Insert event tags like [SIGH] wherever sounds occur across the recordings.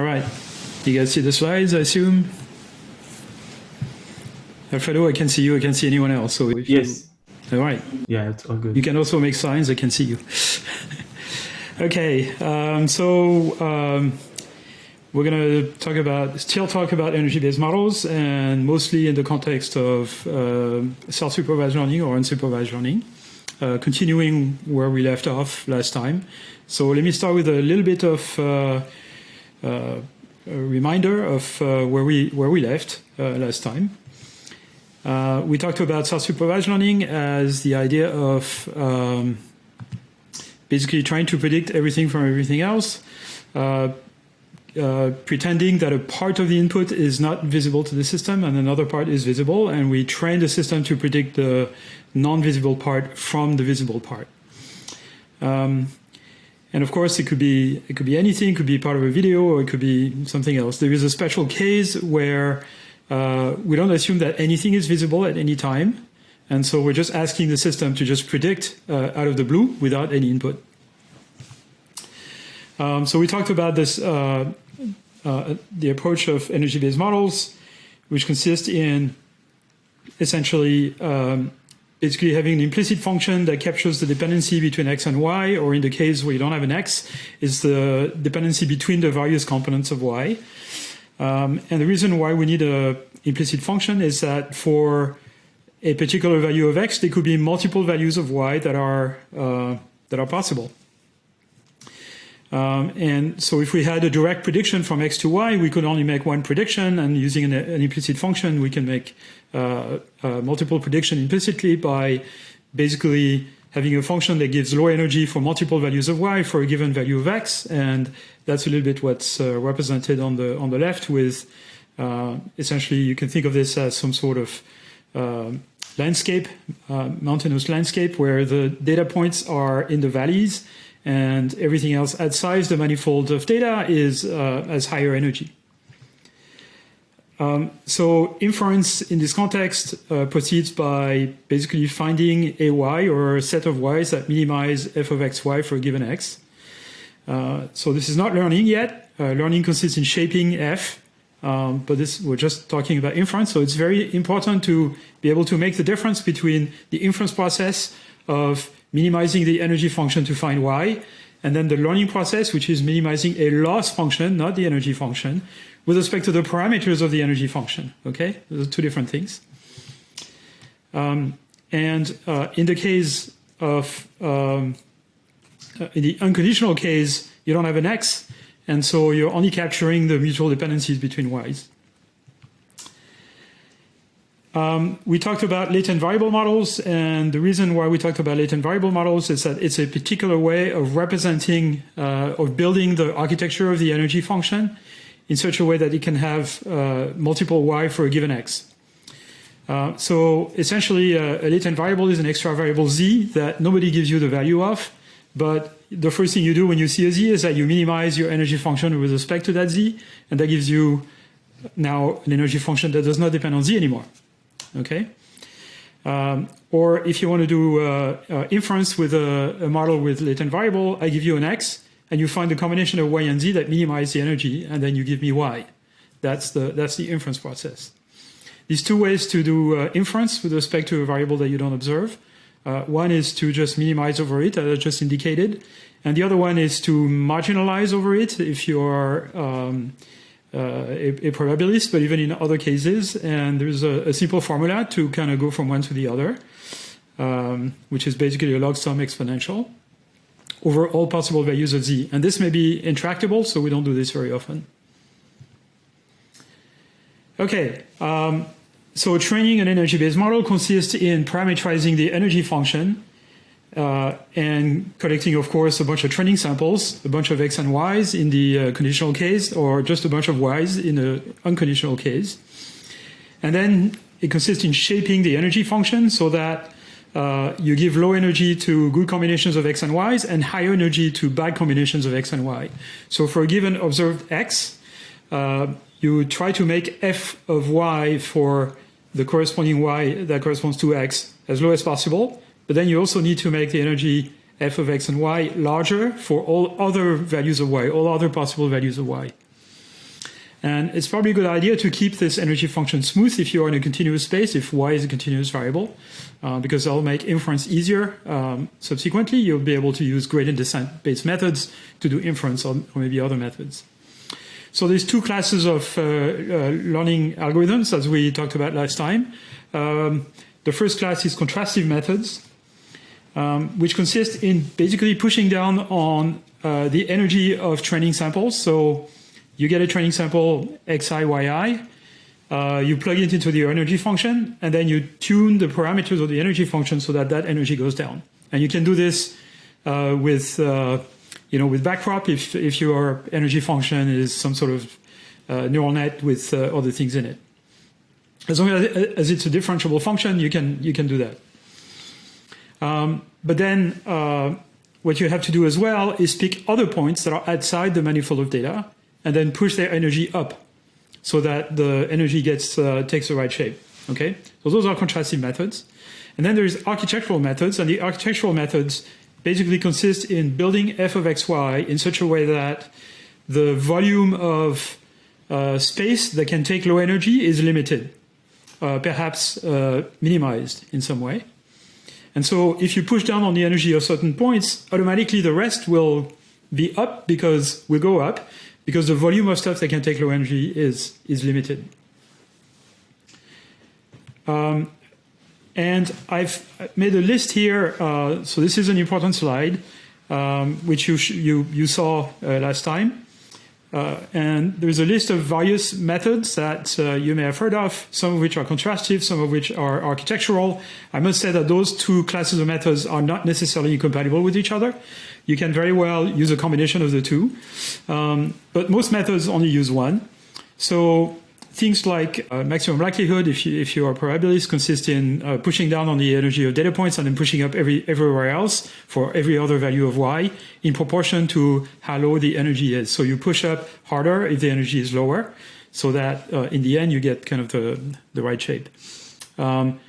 All right. You guys see the slides, I assume? Alfredo, I can see you. I can see anyone else. So if Yes. You, all right. Yeah, it's all good. You can also make signs. I can see you. [LAUGHS] okay. Um, so um, we're going to talk about still talk about energy-based models, and mostly in the context of uh, self-supervised learning or unsupervised learning. Uh, continuing where we left off last time. So let me start with a little bit of uh, uh, a reminder of uh, where we where we left uh, last time. Uh, we talked about self-supervised learning as the idea of um, basically trying to predict everything from everything else, uh, uh, pretending that a part of the input is not visible to the system and another part is visible, and we train the system to predict the non-visible part from the visible part. Um, and of course, it could be it could be anything. It could be part of a video, or it could be something else. There is a special case where uh, we don't assume that anything is visible at any time, and so we're just asking the system to just predict uh, out of the blue without any input. Um, so we talked about this uh, uh the approach of energy-based models, which consist in essentially um, basically having an implicit function that captures the dependency between x and y, or in the case where you don't have an x, is the dependency between the various components of y. Um, and the reason why we need a implicit function is that for a particular value of x, there could be multiple values of y that are uh, that are possible. Um, and so if we had a direct prediction from x to y, we could only make one prediction, and using an, an implicit function, we can make multiple prediction implicitly by basically having a function that gives low energy for multiple values of y for a given value of x, and that's a little bit what's uh, represented on the on the left. With uh, essentially, you can think of this as some sort of uh, landscape, uh, mountainous landscape, where the data points are in the valleys and everything else outside the manifold of data is uh, as higher energy. Um, so inference in this context uh, proceeds by basically finding a y or a set of y's that minimize f of xy for a given x. Uh, so this is not learning yet. Uh, learning consists in shaping f, um, but this we're just talking about inference. So it's very important to be able to make the difference between the inference process of minimizing the energy function to find y, and then the learning process, which is minimizing a loss function, not the energy function, with respect to the parameters of the energy function. Okay, those are two different things. Um, and uh, in the case of um, uh, in the unconditional case, you don't have an x, and so you're only capturing the mutual dependencies between y's. Um, we talked about latent variable models, and the reason why we talked about latent variable models is that it's a particular way of representing uh, or building the architecture of the energy function in such a way that it can have uh, multiple y for a given x. Uh, so essentially, uh, a latent variable is an extra variable z that nobody gives you the value of, but the first thing you do when you see a z is that you minimize your energy function with respect to that z, and that gives you now an energy function that does not depend on z anymore okay? Um, or if you want to do uh, uh, inference with a, a, model with latent variable, I give you an x, and you find the combination of y and z that minimize the energy, and then you give me y. That's the, that's the inference process. These two ways to do uh, inference with respect to a variable that you don't observe. Uh, one is to just minimize over it, as I just indicated, and the other one is to marginalize over it if you are um, uh, a, a, probabilist, but even in other cases. And there's a, a simple formula to kind of go from one to the other, um, which is basically a log sum exponential over all possible values of z. And this may be intractable, so we don't do this very often. Okay, um, so training an energy-based model consists in parameterizing the energy function uh, and collecting, of course, a bunch of training samples, a bunch of x and y's in the uh, conditional case, or just a bunch of y's in the unconditional case. And then it consists in shaping the energy function so that uh, you give low energy to good combinations of x and y's and higher energy to bad combinations of x and y. So for a given observed x, uh, you try to make f of y for the corresponding y that corresponds to x as low as possible but then you also need to make the energy f of x and y larger for all other values of y, all other possible values of y. And it's probably a good idea to keep this energy function smooth if you are in a continuous space, if y is a continuous variable, uh, because that'll make inference easier. Um, subsequently, you'll be able to use gradient descent based methods to do inference or, or maybe other methods. So there's two classes of uh, uh, learning algorithms, as we talked about last time. Um, the first class is contrastive methods, um, which consist in basically pushing down on uh, the energy of training samples. So you get a training sample xi, yi, uh, you plug it into the energy function, and then you tune the parameters of the energy function so that that energy goes down. And you can do this uh, with, uh, you know, with backprop if, if your energy function is some sort of uh, neural net with uh, other things in it. As long as, as, it's a differentiable function, you can, you can do that. Um, but then uh, what you have to do as well is pick other points that are outside the manifold of data and then push their energy up so that the energy gets uh, takes the right shape. Okay, so those are contrastive methods. And then there's architectural methods, and the architectural methods basically consist in building f of xy in such a way that the volume of uh, space that can take low energy is limited, uh, perhaps uh, minimized in some way. And so if you push down on the energy of certain points, automatically the rest will be up because we go up, because the volume of stuff that can take low energy is, is limited. Um, and I've made a list here. Uh, so this is an important slide, um, which you, you, you saw uh, last time. Uh, and there's a list of various methods that uh, you may have heard of, some of which are contrastive, some of which are architectural. I must say that those two classes of methods are not necessarily incompatible with each other. You can very well use a combination of the two, um, but most methods only use one. So things like uh, maximum likelihood, if you, if you are probabilist, consist in uh, pushing down on the energy of data points and then pushing up every, everywhere else for every other value of y in proportion to how low the energy is. So you push up harder if the energy is lower, so that uh, in the end you get kind of the, the right shape. Um,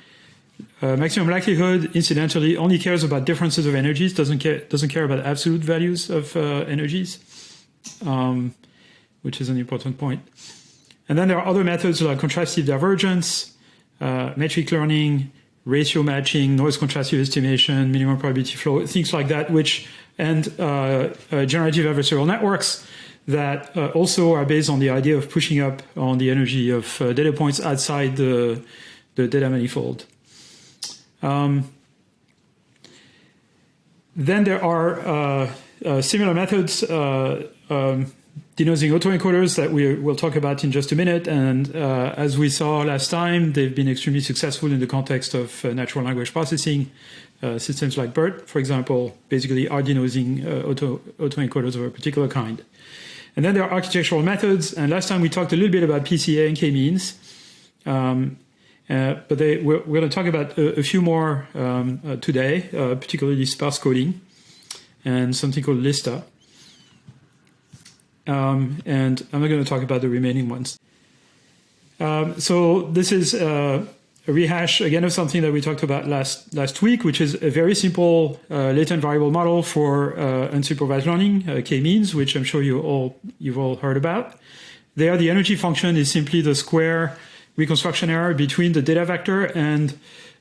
uh, maximum likelihood, incidentally, only cares about differences of energies, doesn't care, doesn't care about absolute values of uh, energies, um, which is an important point. And then there are other methods like contrastive divergence, uh, metric learning, ratio matching, noise contrastive estimation, minimum probability flow, things like that, which and uh, uh, generative adversarial networks that uh, also are based on the idea of pushing up on the energy of uh, data points outside the, the data manifold. Um, then there are uh, similar methods um, denoising autoencoders that we will talk about in just a minute. And uh, as we saw last time, they've been extremely successful in the context of uh, natural language processing. Uh, systems like BERT, for example, basically are denoising uh, auto, autoencoders of a particular kind. And then there are architectural methods. And last time we talked a little bit about PCA and k-means. Um, uh, but they, we're, we're, going to talk about a, a few more um, uh, today, particularly sparse coding and something called LISTA. Um, and I'm not going to talk about the remaining ones. Um, so this is uh, a rehash again of something that we talked about last last week, which is a very simple uh, latent variable model for uh, unsupervised learning, uh, k-means, which I'm sure you all you've all heard about. There, the energy function is simply the square reconstruction error between the data vector and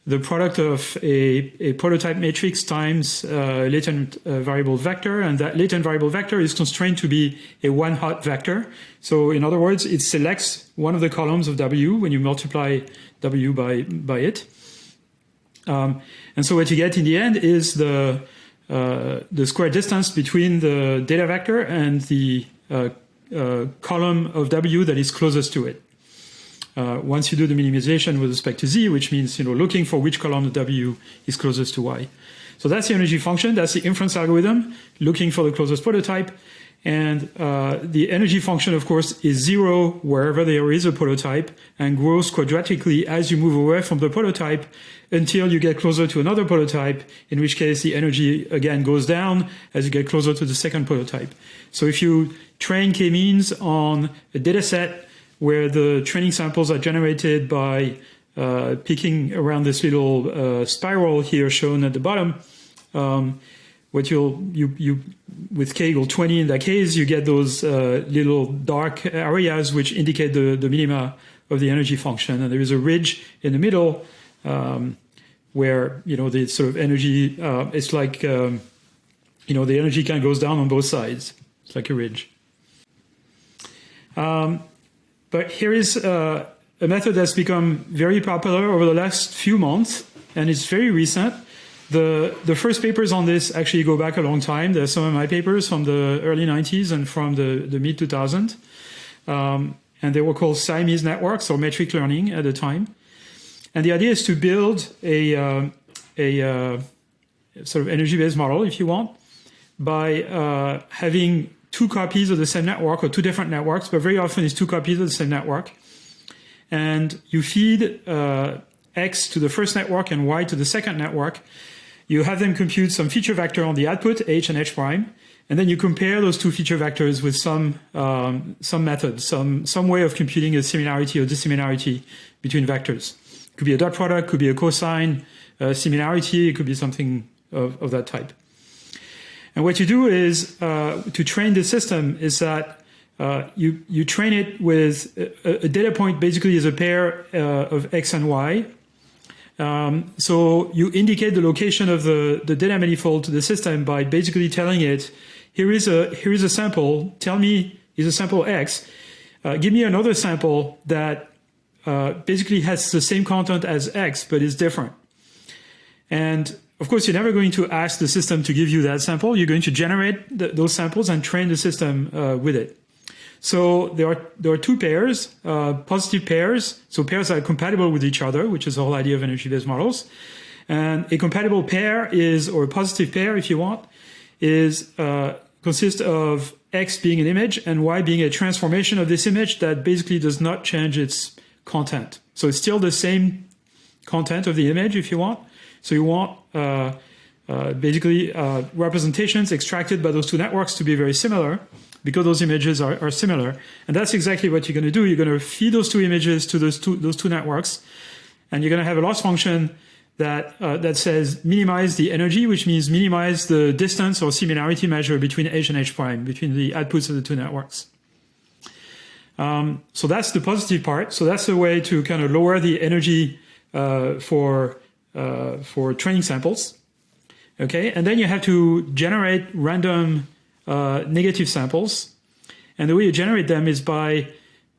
the product of a, a prototype matrix times uh, latent uh, variable vector, and that latent variable vector is constrained to be a one-hot vector. So in other words, it selects one of the columns of W when you multiply W by, by it. Um, and so what you get in the end is the, uh, the square distance between the data vector and the uh, uh, column of W that is closest to it uh, once you do the minimization with respect to z, which means you know looking for which column of w is closest to y. So that's the energy function. That's the inference algorithm, looking for the closest prototype. And uh, the energy function, of course, is zero wherever there is a prototype and grows quadratically as you move away from the prototype until you get closer to another prototype, in which case the energy again goes down as you get closer to the second prototype. So if you train k-means on a data set where the training samples are generated by uh, picking around this little uh, spiral here shown at the bottom. Um, what you'll you you with k equal 20 in that case, you get those uh, little dark areas which indicate the the minima of the energy function, and there is a ridge in the middle um, where you know the sort of energy. Uh, it's like um, you know the energy kind of goes down on both sides. It's like a ridge. Um, but here is uh, a method that's become very popular over the last few months, and it's very recent. The, the first papers on this actually go back a long time. There's some of my papers from the early 90s and from the, the mid 2000s. Um, and they were called Siamese networks or metric learning at the time. And the idea is to build a, uh, a uh, sort of energy-based model, if you want, by uh, having two copies of the same network or two different networks, but very often it's two copies of the same network and you feed uh, X to the first network and Y to the second network. You have them compute some feature vector on the output, H and H prime, and then you compare those two feature vectors with some um, some method, some some way of computing a similarity or dissimilarity between vectors. It could be a dot product, could be a cosine uh, similarity, it could be something of, of that type. And what you do is uh, to train the system is that uh, you, you train it with a, a, data point basically is a pair uh, of X and Y. Um, so you indicate the location of the, the data manifold to the system by basically telling it, here is a, here is a sample, tell me is a sample X, uh, give me another sample that uh, basically has the same content as X, but is different. And of course, you're never going to ask the system to give you that sample. You're going to generate those samples and train the system uh, with it. So there are there are two pairs, uh, positive pairs. So pairs are compatible with each other, which is the whole idea of energy-based models. And a compatible pair is, or a positive pair, if you want, is uh, consists of x being an image and y being a transformation of this image that basically does not change its content. So it's still the same content of the image, if you want. So you want basically uh, representations extracted by those two networks to be very similar because those images are, are similar. And that's exactly what you're going to do. You're going to feed those two images to those two, those two networks, and you're going to have a loss function that, uh, that says minimize the energy, which means minimize the distance or similarity measure between H and H prime, between the outputs of the two networks. Um, so that's the positive part. So that's a way to kind of lower the energy uh, for, uh, for training samples. Okay, and then you have to generate random uh, negative samples. And the way you generate them is by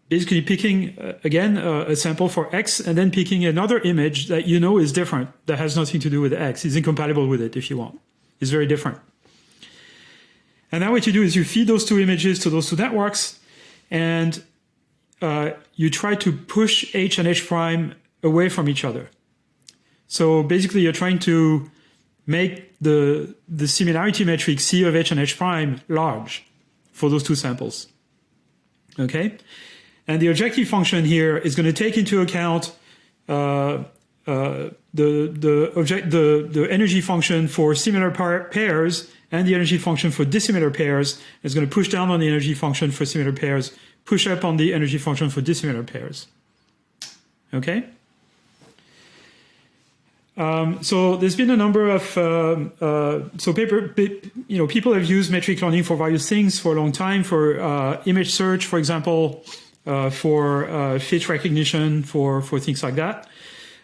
basically picking, uh, again, uh, a sample for X and then picking another image that you know is different, that has nothing to do with X, is incompatible with it if you want. It's very different. And now what you do is you feed those two images to those two networks and uh, you try to push H and H prime away from each other. So basically you're trying to make the, the similarity metric C of H and H prime large for those two samples. Okay? And the objective function here is going to take into account uh, uh, the, the, object, the, the energy function for similar par pairs and the energy function for dissimilar pairs is going to push down on the energy function for similar pairs, push up on the energy function for dissimilar pairs. Okay? Um, so there's been a number of um, uh, so paper you know people have used metric learning for various things for a long time for uh, image search for example uh, for uh, face recognition for for things like that.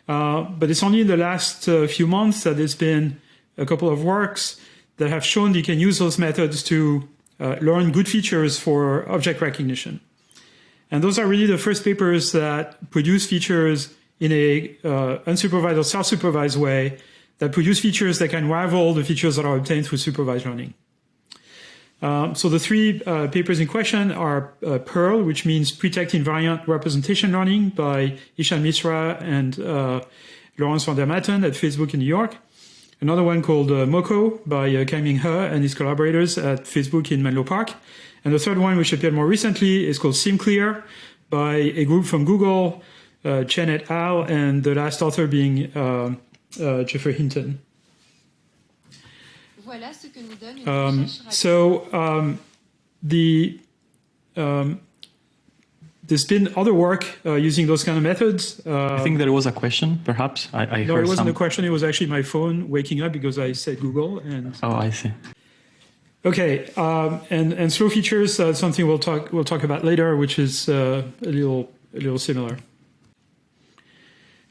Uh, but it's only in the last few months that there's been a couple of works that have shown you can use those methods to learn good features for object recognition. And those are really the first papers that produce features in a uh, unsupervised or self-supervised way that produce features that can rival the features that are obtained through supervised learning. Um, so the three uh, papers in question are uh, PIRL, which means Pretext Invariant Representation Learning by Ishan Misra and uh, Laurens van der Maaten at Facebook in New York. Another one called uh, MoCo by uh, Kaiming He and his collaborators at Facebook in Menlo Park. And the third one, which appeared more recently, is called SimCLR by a group from Google, uh, Chen et al., and the last author being uh, uh, Geoffrey Hinton. Voilà ce que nous donne une um, so um, the um, there's been other work uh, using those kind of methods. Uh, I think there was a question, perhaps. I, I no, it wasn't some... a question. It was actually my phone waking up because I said Google. And oh, I see. Okay, um, and and slow features uh, something we'll talk we'll talk about later, which is uh, a little a little similar.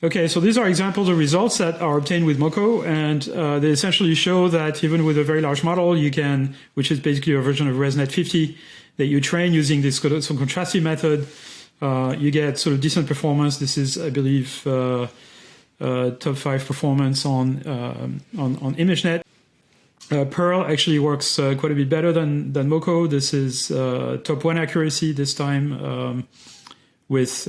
Okay, so these are examples of results that are obtained with MoCo, and uh, they essentially show that even with a very large model, you can, which is basically a version of ResNet 50, that you train using this some contrastive method, uh, you get sort of decent performance. This is, I believe, uh, uh top five performance on um, on, on ImageNet. Uh, PIRL actually works uh, quite a bit better than than MoCo. This is top one accuracy this time um, with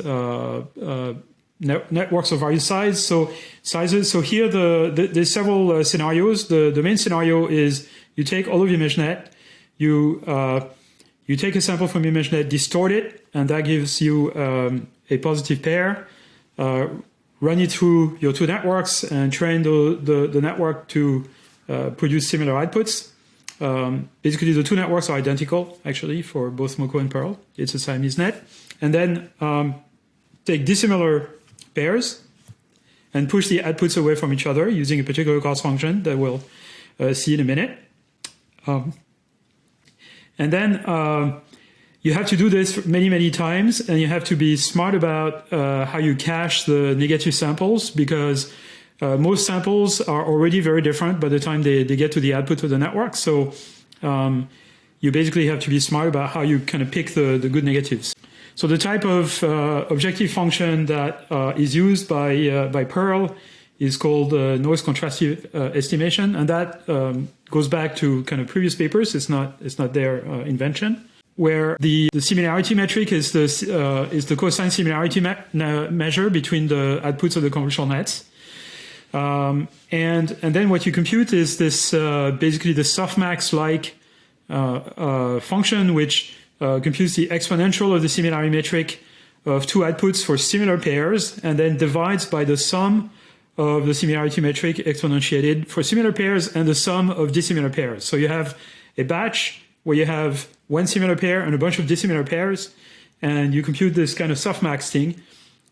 net networks of various sizes. So sizes. So here the, the there's several scenarios. The the main scenario is you take all of your ImageNet, you you take a sample from ImageNet, distort it, and that gives you um, a positive pair. Uh, run it through your two networks and train the, the, the network to uh, produce similar outputs. Um, basically, the two networks are identical, actually, for both MoCo and PIRL. It's a Siamese net. And then um, take dissimilar pairs and push the outputs away from each other using a particular cost function that we'll uh, see in a minute. Um, and then uh, you have to do this many, many times, and you have to be smart about uh, how you cache the negative samples because uh, most samples are already very different by the time they, they get to the output of the network. So um, you basically have to be smart about how you kind of pick the, the good negatives. So the type of uh, objective function that uh, is used by, uh, by PIRL is called uh, noise contrastive uh, estimation, and that um, goes back to kind of previous papers. It's not it's not their uh, invention. Where the, the similarity metric is the is the cosine similarity me measure between the outputs of the convolutional nets, um, and and then what you compute is this basically the softmax like uh, function which computes the exponential of the similarity metric of two outputs for similar pairs, and then divides by the sum of the similarity metric exponentiated for similar pairs and the sum of dissimilar pairs. So you have a batch where you have one similar pair and a bunch of dissimilar pairs, and you compute this kind of softmax thing.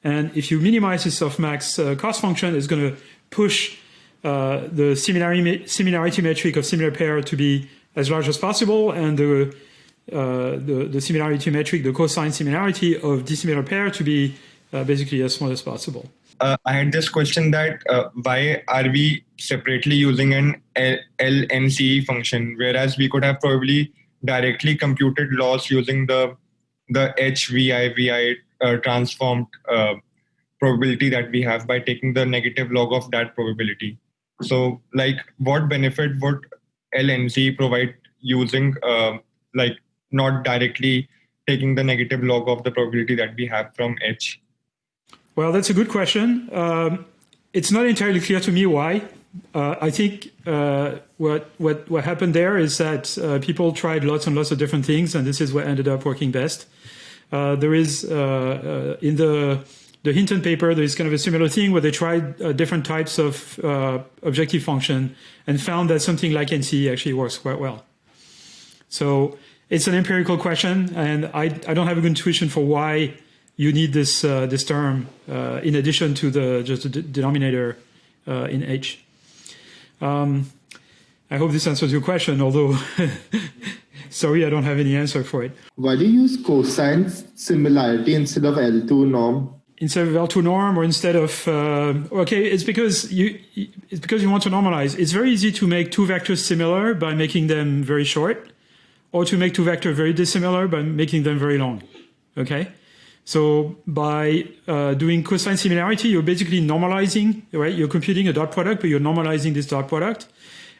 And if you minimize this softmax uh, cost function, it's going to push uh, the similarity, similarity metric of similar pair to be as large as possible, and the, uh, the, the, similarity metric, the cosine similarity of dissimilar pair to be uh, basically as small as possible uh, I had this question that uh, why are we separately using an L- LNCE function, whereas we could have probably directly computed loss using the the HVIVI uh, transformed uh, probability that we have by taking the negative log of that probability. So, like, what benefit would LNC provide using, uh, like, not directly taking the negative log of the probability that we have from H? Well, that's a good question. Um, it's not entirely clear to me why. Uh, I think uh, what, what, what happened there is that uh, people tried lots and lots of different things, and this is what ended up working best. Uh, there is, uh, uh, in the, the Hinton paper, there is kind of a similar thing where they tried different types of objective function and found that something like NCE actually works quite well. So it's an empirical question, and I, I don't have a good intuition for why you need this uh, this term uh, in addition to the just the denominator uh, in H. Um, I hope this answers your question, although [LAUGHS] sorry, I don't have any answer for it. Why do you use cosine similarity instead of L2 norm? Instead of L2 norm or instead of uh, okay, it's because you it's because you want to normalize. It's very easy to make two vectors similar by making them very short, or to make two vectors very dissimilar by making them very long. Okay. So by uh, doing cosine similarity, you're basically normalizing, right? You're computing a dot product, but you're normalizing this dot product.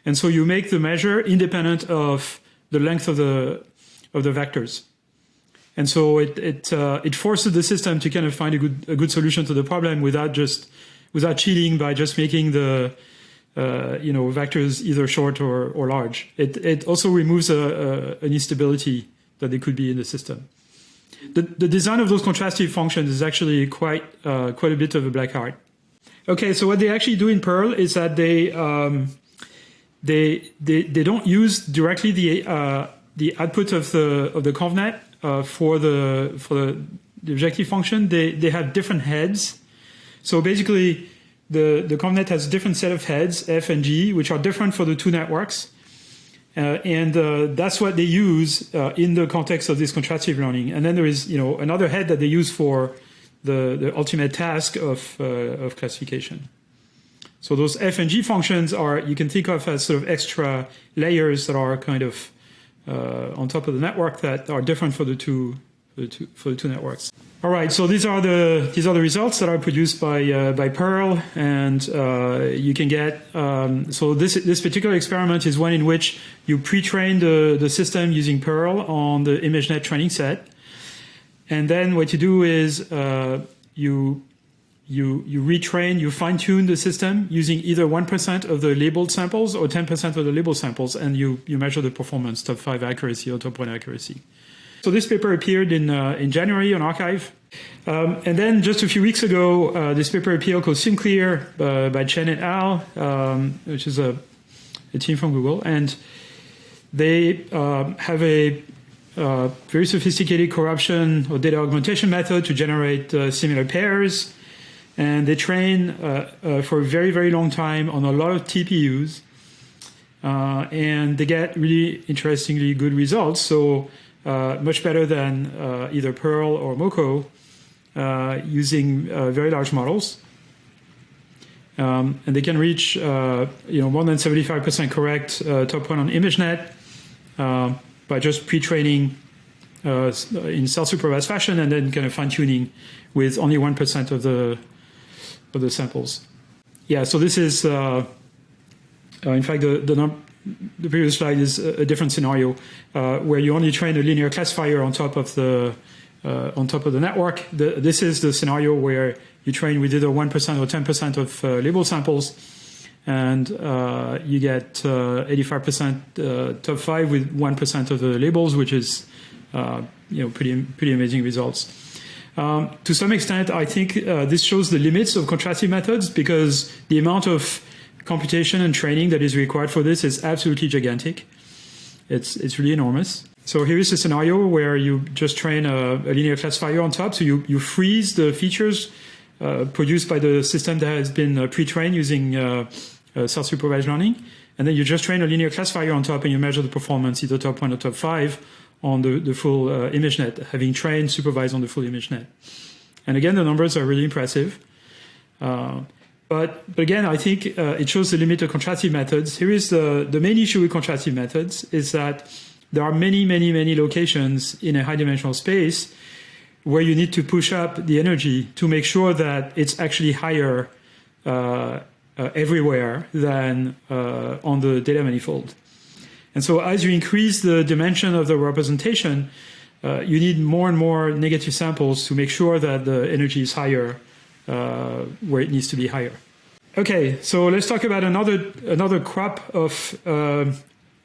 And so you make the measure independent of the length of the, of the vectors. And so it, it, uh, it forces the system to kind of find a good, a good solution to the problem without just, without cheating by just making the, uh, you know, vectors either short or, or large. It, it also removes a, a, an instability that there could be in the system the, the design of those contrastive functions is actually quite uh, quite a bit of a black art. Okay, so what they actually do in PIRL is that they um, they, they they don't use directly the uh, the output of the of the convnet uh, for the for the objective function, they, they have different heads. So basically, the, the ConvNet has a different set of heads, F and G, which are different for the two networks. Uh, and uh, that's what they use uh, in the context of this contrastive learning. And then there is, you know, another head that they use for the, the ultimate task of, uh, of classification. So those F and G functions are, you can think of as sort of extra layers that are kind of uh, on top of the network that are different for the two, for the two, for the two networks. All right, so these are the these are the results that are produced by uh, by PIRL, and uh, you can get. Um, so this this particular experiment is one in which you pre-train the the system using PIRL on the ImageNet training set, and then what you do is uh, you you you retrain, you fine tune the system using either one percent of the labeled samples or ten percent of the labeled samples, and you you measure the performance, top five accuracy or top one accuracy. So this paper appeared in, uh, in January on arXiv. Um, and then just a few weeks ago, uh, this paper appeared called SimCLR uh, by Chen et al., um, which is a, a, team from Google. And they uh, have a uh, very sophisticated corruption or data augmentation method to generate uh, similar pairs. And they train for a very, very long time on a lot of TPUs. and they get really interestingly good results. So uh, much better than uh, either PIRL or MoCo uh, using very large models. Um, and they can reach, you know, more than 75% correct top one on ImageNet by just pre-training uh, in self-supervised fashion and then kind of fine-tuning with only 1% of the of the samples. Yeah, so this is, uh, uh, in fact, the, the, num the previous slide is a different scenario uh, where you only train a linear classifier on top of the uh, on top of the network. The, this is the scenario where you train with either 1% or 10% of uh, label samples, and uh, you get 85% uh, uh, top five with 1% of the labels, which is you know pretty pretty amazing results. Um, to some extent, I think this shows the limits of contrastive methods because the amount of computation and training that is required for this is absolutely gigantic. It's, it's really enormous. So here is a scenario where you just train a, a linear classifier on top. So you, you freeze the features uh, produced by the system that has been uh, pre-trained using uh, uh, self-supervised learning. And then you just train a linear classifier on top and you measure the performance, either top one or top five, on the, the full uh, ImageNet, having trained supervised on the full ImageNet. And again, the numbers are really impressive. Uh, but, but again, I think uh, it shows the limit of contrastive methods. Here is the, the main issue with contrastive methods is that there are many, many, many locations in a high dimensional space where you need to push up the energy to make sure that it's actually higher uh, uh, everywhere than uh, on the data manifold. And so as you increase the dimension of the representation, uh, you need more and more negative samples to make sure that the energy is higher uh, where it needs to be higher. Okay, so let's talk about another another crop of uh,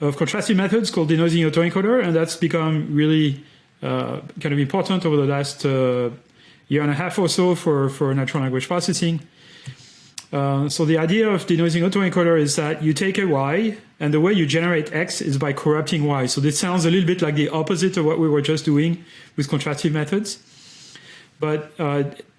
of contrastive methods called denoising autoencoder, and that's become really uh, kind of important over the last uh, year and a half or so for for natural language processing. Uh, so the idea of denoising autoencoder is that you take a y, and the way you generate x is by corrupting y. So this sounds a little bit like the opposite of what we were just doing with contrastive methods. But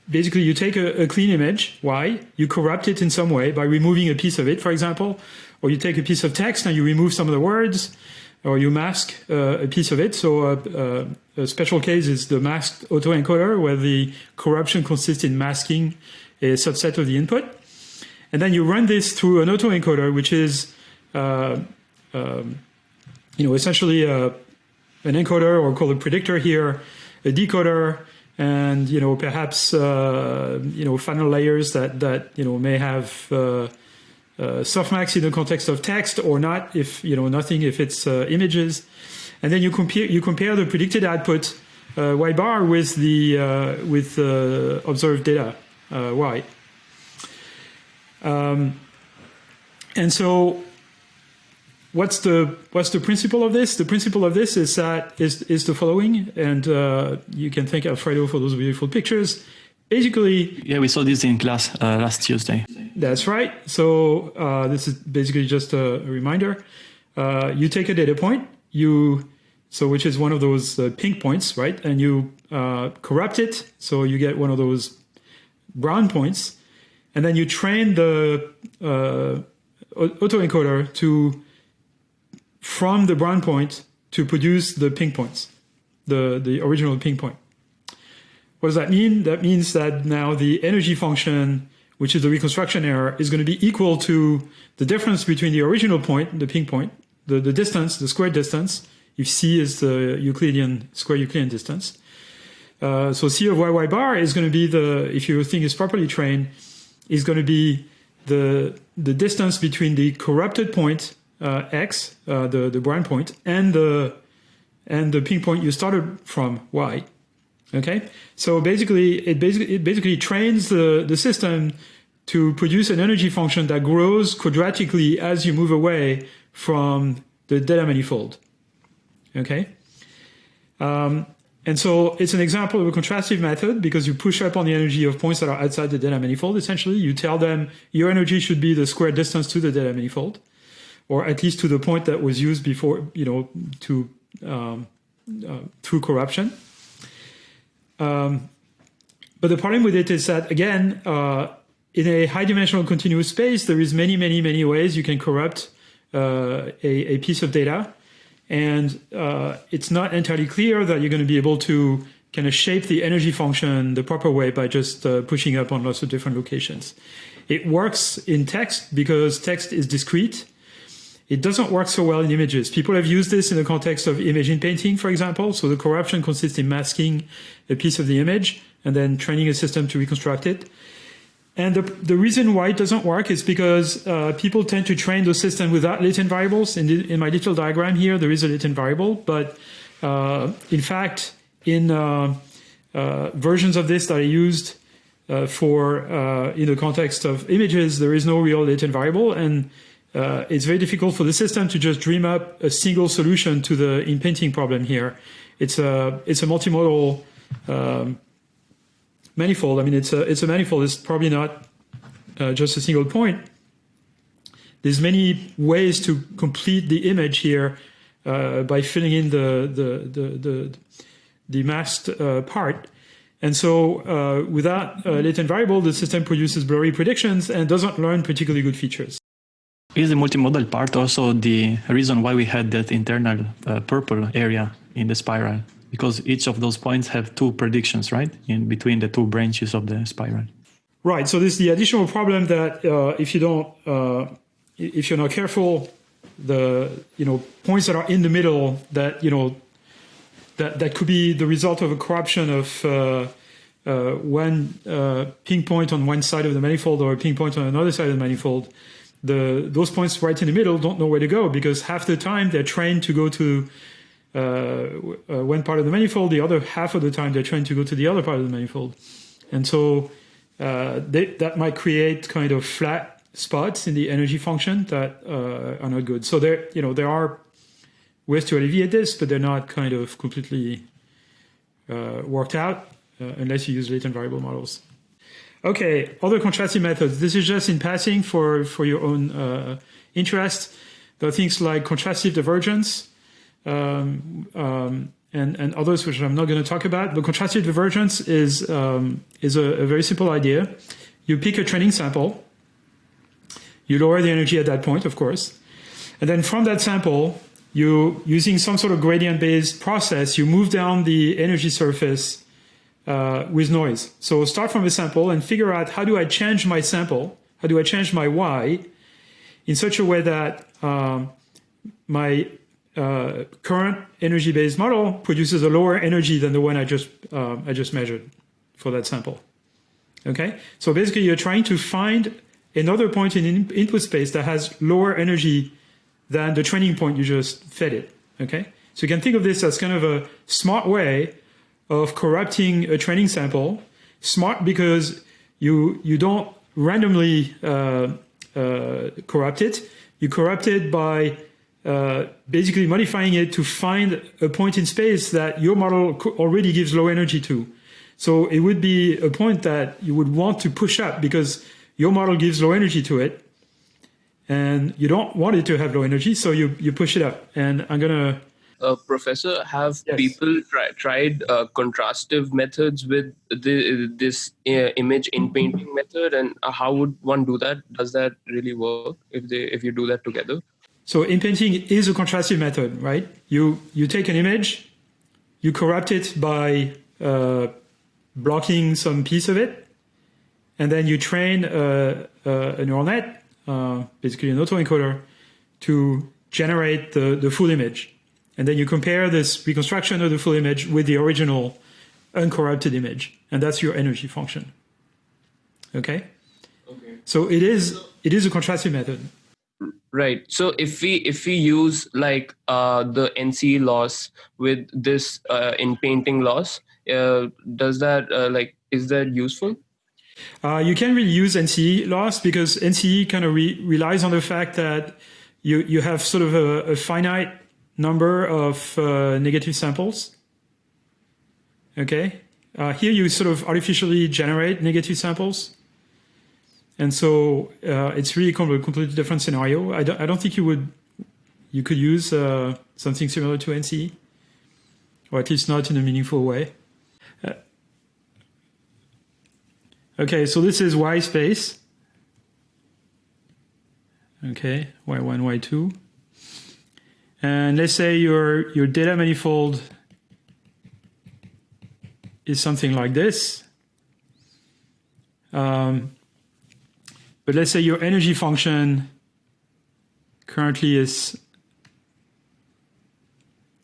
basically you take a, a, clean image, Y, you corrupt it in some way by removing a piece of it, for example, or you take a piece of text and you remove some of the words, or you mask uh, a piece of it. So uh, uh, a special case is the masked autoencoder, where the corruption consists in masking a subset of the input. And then you run this through an autoencoder, which is uh, um, you know, essentially uh, an encoder, or called a predictor here, a decoder, and you know perhaps uh, you know final layers that that you know may have uh, uh, softmax in the context of text or not if you know nothing if it's uh, images. And then you compare you compare the predicted output uh, y bar with the uh, with observed data y. Um, and so what's the what's the principle of this? The principle of this is that is is the following, and uh, you can thank Alfredo for those beautiful pictures. Basically, yeah, we saw this in class uh, last Tuesday. That's right. So uh, this is basically just a, a reminder. Uh, you take a data point, you so which is one of those uh, pink points, right? And you uh, corrupt it, so you get one of those brown points, and then you train the uh, autoencoder to from the brown point to produce the pink points, the, the original pink point. What does that mean? That means that now the energy function, which is the reconstruction error, is going to be equal to the difference between the original point, the pink point, the, the distance, the square distance, if c is the Euclidean square Euclidean distance. Uh, so c of yy bar is going to be the, if your thing is properly trained, is going to be the the distance between the corrupted point x, uh, the the brown point, and the and the pink point you started from y. Okay, so basically it basically it basically trains the the system to produce an energy function that grows quadratically as you move away from the data manifold. Okay. Um, and so it's an example of a contrastive method because you push up on the energy of points that are outside the data manifold. Essentially, you tell them your energy should be the square distance to the data manifold, or at least to the point that was used before, you know, to um, uh, through corruption. Um, but the problem with it is that again, uh, in a high-dimensional continuous space, there is many, many, many ways you can corrupt uh, a, a piece of data. And uh, it's not entirely clear that you're going to be able to kind of shape the energy function the proper way by just uh, pushing up on lots of different locations. It works in text because text is discrete. It doesn't work so well in images. People have used this in the context of image inpainting, for example. So the corruption consists in masking a piece of the image and then training a system to reconstruct it. And the, the reason why it doesn't work is because uh, people tend to train the system without latent variables. In, the, in my little diagram here, there is a latent variable, but uh, in fact, in uh, uh versions of this that I used uh, for uh, in the context of images, there is no real latent variable, and it's very difficult for the system to just dream up a single solution to the inpainting problem here. It's a it's a multimodal um, manifold. I mean, it's a it's a manifold. It's probably not uh, just a single point. There's many ways to complete the image here uh, by filling in the the the the, the masked uh, part. And so, uh, without latent variable, the system produces blurry predictions and doesn't learn particularly good features. Is the multimodal part also the reason why we had that internal uh, purple area in the spiral? because each of those points have two predictions, right, in between the two branches of the spiral. Right. So this is the additional problem that uh, if you don't, uh, if you're not careful, the you know points that are in the middle that you know that that could be the result of a corruption of uh, uh one uh, ping point on one side of the manifold or a ping point on another side of the manifold. The those points right in the middle don't know where to go because half the time they're trained to go to uh, uh, one part of the manifold, the other half of the time they're trying to go to the other part of the manifold. And so uh, they, that might create kind of flat spots in the energy function that uh, are not good. So there, you know, there are ways to alleviate this, but they're not kind of completely uh, worked out uh, unless you use latent variable models. Okay, other contrastive methods. This is just in passing for, for your own interest. There are things like contrastive divergence, um, um, and, and others which I'm not going to talk about. But contrastive divergence is, um, is a, a, very simple idea. You pick a training sample, you lower the energy at that point, of course, and then from that sample, you using some sort of gradient-based process, you move down the energy surface uh, with noise. So start from a sample and figure out how do I change my sample, how do I change my y in such a way that um, my uh, current energy-based model produces a lower energy than the one I just uh, I just measured for that sample. Okay, so basically you're trying to find another point in in input space that has lower energy than the training point you just fed it. Okay, so you can think of this as kind of a smart way of corrupting a training sample. Smart because you you don't randomly uh, uh corrupt it. You corrupt it by uh, basically modifying it to find a point in space that your model already gives low energy to. So it would be a point that you would want to push up because your model gives low energy to it and you don't want it to have low energy. So you, you push it up and I'm going to uh, professor, have Yes. people try, tried uh, contrastive methods with the, this uh, image inpainting method, and uh, how would one do that? Does that really work if they if you do that together? So inpainting is a contrastive method, right? You you take an image, you corrupt it by uh, blocking some piece of it, and then you train a, a, a neural net, uh, basically an autoencoder, to generate the, the full image. And then you compare this reconstruction of the full image with the original uncorrupted image, and that's your energy function. Okay? Okay. So it is it is a contrastive method. Right. So if we if we use like uh, the NCE loss with this uh, inpainting loss, uh, does that uh, like is that useful? Uh, you can't really use NCE loss because NCE kind of re- relies on the fact that you, you have sort of a, a finite number of uh, negative samples. Okay. Uh, here you sort of artificially generate negative samples. And so uh, it's really kind of a completely different scenario. I don't, I don't think you would you could use uh, something similar to NCE, or at least not in a meaningful way. Uh, Okay, so this is Y space. Okay, Y1, Y2. And let's say your, your data manifold is something like this. Um, but let's say your energy function currently is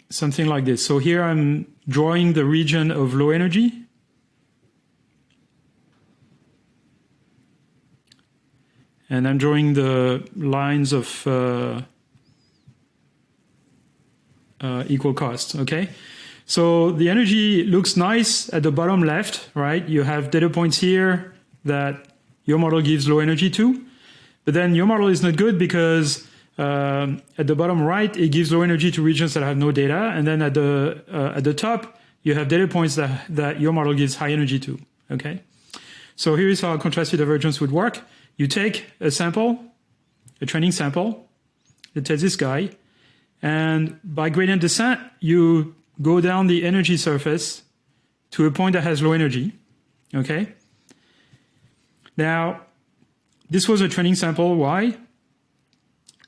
something like this. So here I'm drawing the region of low energy. and I'm drawing the lines of uh, uh, equal cost. Okay, so the energy looks nice at the bottom left, right? You have data points here that your model gives low energy to, but then your model is not good because um, at the bottom right it gives low energy to regions that have no data, and then at the uh, at the top you have data points that that your model gives high energy to. Okay, so here is how contrastive divergence would work you take a sample, a training sample, let's say this guy, and by gradient descent, you go down the energy surface to a point that has low energy. Okay? Now, this was a training sample Y.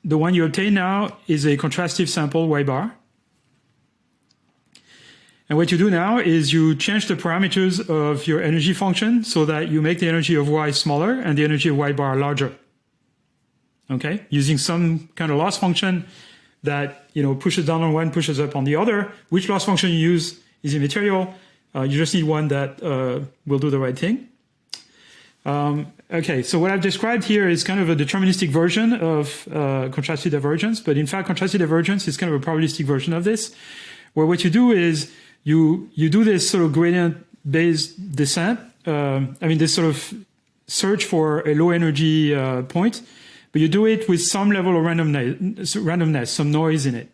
The one you obtain now is a contrastive sample Y bar. And what you do now is you change the parameters of your energy function so that you make the energy of y smaller and the energy of y bar larger. Okay, using some kind of loss function that you know pushes down on one, pushes up on the other. Which loss function you use is immaterial. Uh, you just need one that uh, will do the right thing. Um, okay, so what I've described here is kind of a deterministic version of uh, contrastive divergence, but in fact, contrastive divergence is kind of a probabilistic version of this, where what you do is you you do this sort of gradient based descent. Um, I mean, this sort of search for a low energy uh, point, but you do it with some level of randomness, randomness, some noise in it.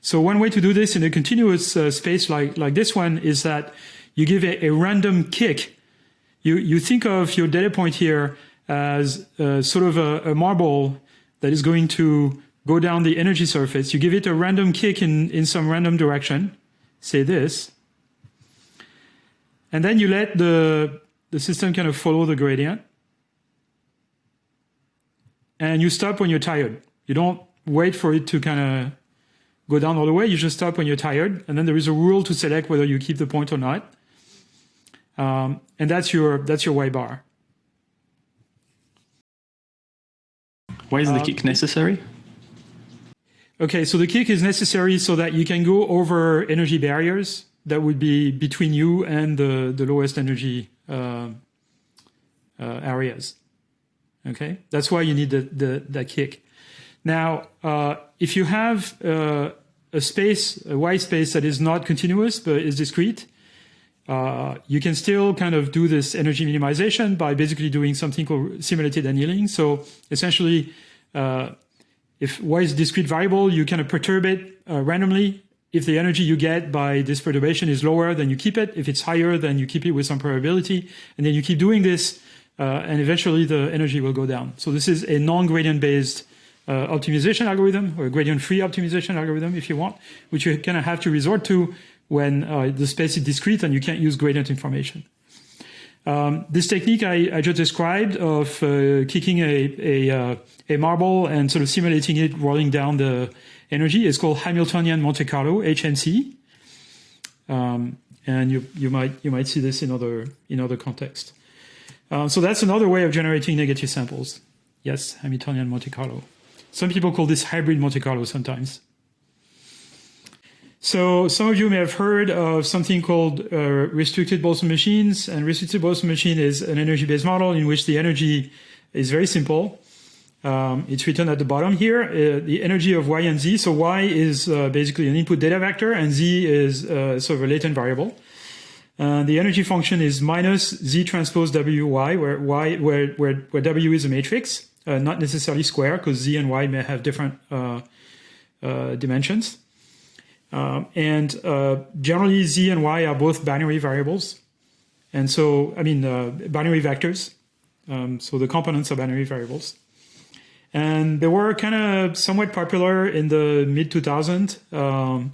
So one way to do this in a continuous uh, space like like this one is that you give a, a, random kick. You you think of your data point here as uh, sort of a, a marble that is going to go down the energy surface. You give it a random kick in in some random direction say this. And then you let the, the system kind of follow the gradient. And you stop when you're tired. You don't wait for it to kind of go down all the way. You just stop when you're tired. And then there is a rule to select whether you keep the point or not. Um, and that's your, that's your Y bar. Why is the kick necessary? Okay, so the kick is necessary so that you can go over energy barriers that would be between you and the, the lowest energy uh, uh, areas. Okay, that's why you need the, the, that kick. Now, uh, if you have uh, a space, a Y space that is not continuous but is discrete, uh, you can still kind of do this energy minimization by basically doing something called simulated annealing. So essentially, uh, if y is a discrete variable, you kind of perturb it uh, randomly. If the energy you get by this perturbation is lower, then you keep it. If it's higher, then you keep it with some probability. And then you keep doing this, and eventually the energy will go down. So this is a non-gradient based uh, optimization algorithm or gradient-free optimization algorithm, if you want, which you kind of have to resort to when uh, the space is discrete and you can't use gradient information. Um, this technique I, I, just described of uh, kicking a, a, uh, a, marble and sort of simulating it rolling down the energy is called Hamiltonian Monte Carlo (HMC), um, and you you might you might see this in other in other contexts. Uh, so that's another way of generating negative samples. Yes, Hamiltonian Monte Carlo. Some people call this hybrid Monte Carlo sometimes. So some of you may have heard of something called uh, restricted Boltzmann machines. And restricted Boltzmann machine is an energy-based model in which the energy is very simple. Um, it's written at the bottom here, uh, the energy of y and z. So y is uh, basically an input data vector, and z is uh, sort of a latent variable. Uh, the energy function is minus z transpose wy, where y where where, where w is a matrix, uh, not necessarily square, because z and y may have different dimensions. Um, and uh, generally, z and y are both binary variables. And so, I mean, uh, binary vectors. Um, so the components are binary variables. And they were kind of somewhat popular in the mid 2000s. Um,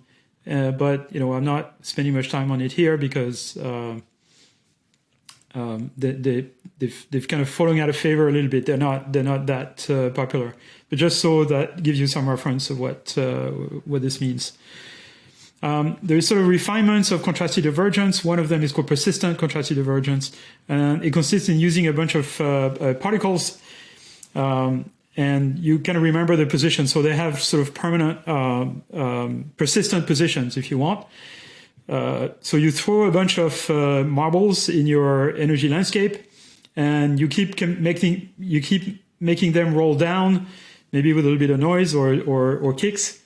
uh, but, you know, I'm not spending much time on it here because uh, um, they, they, they've, they've kind of fallen out of favor a little bit. They're not, they're not that uh, popular. But just so that gives you some reference of what, uh, what this means. Um, there's sort of refinements of contrastive divergence. One of them is called persistent contrastive divergence. And it consists in using a bunch of uh, uh, particles. Um, and you kind of remember the position. So they have sort of permanent, uh, um, persistent positions, if you want. Uh, so you throw a bunch of uh, marbles in your energy landscape, and you keep making you keep making them roll down, maybe with a little bit of noise or or, or kicks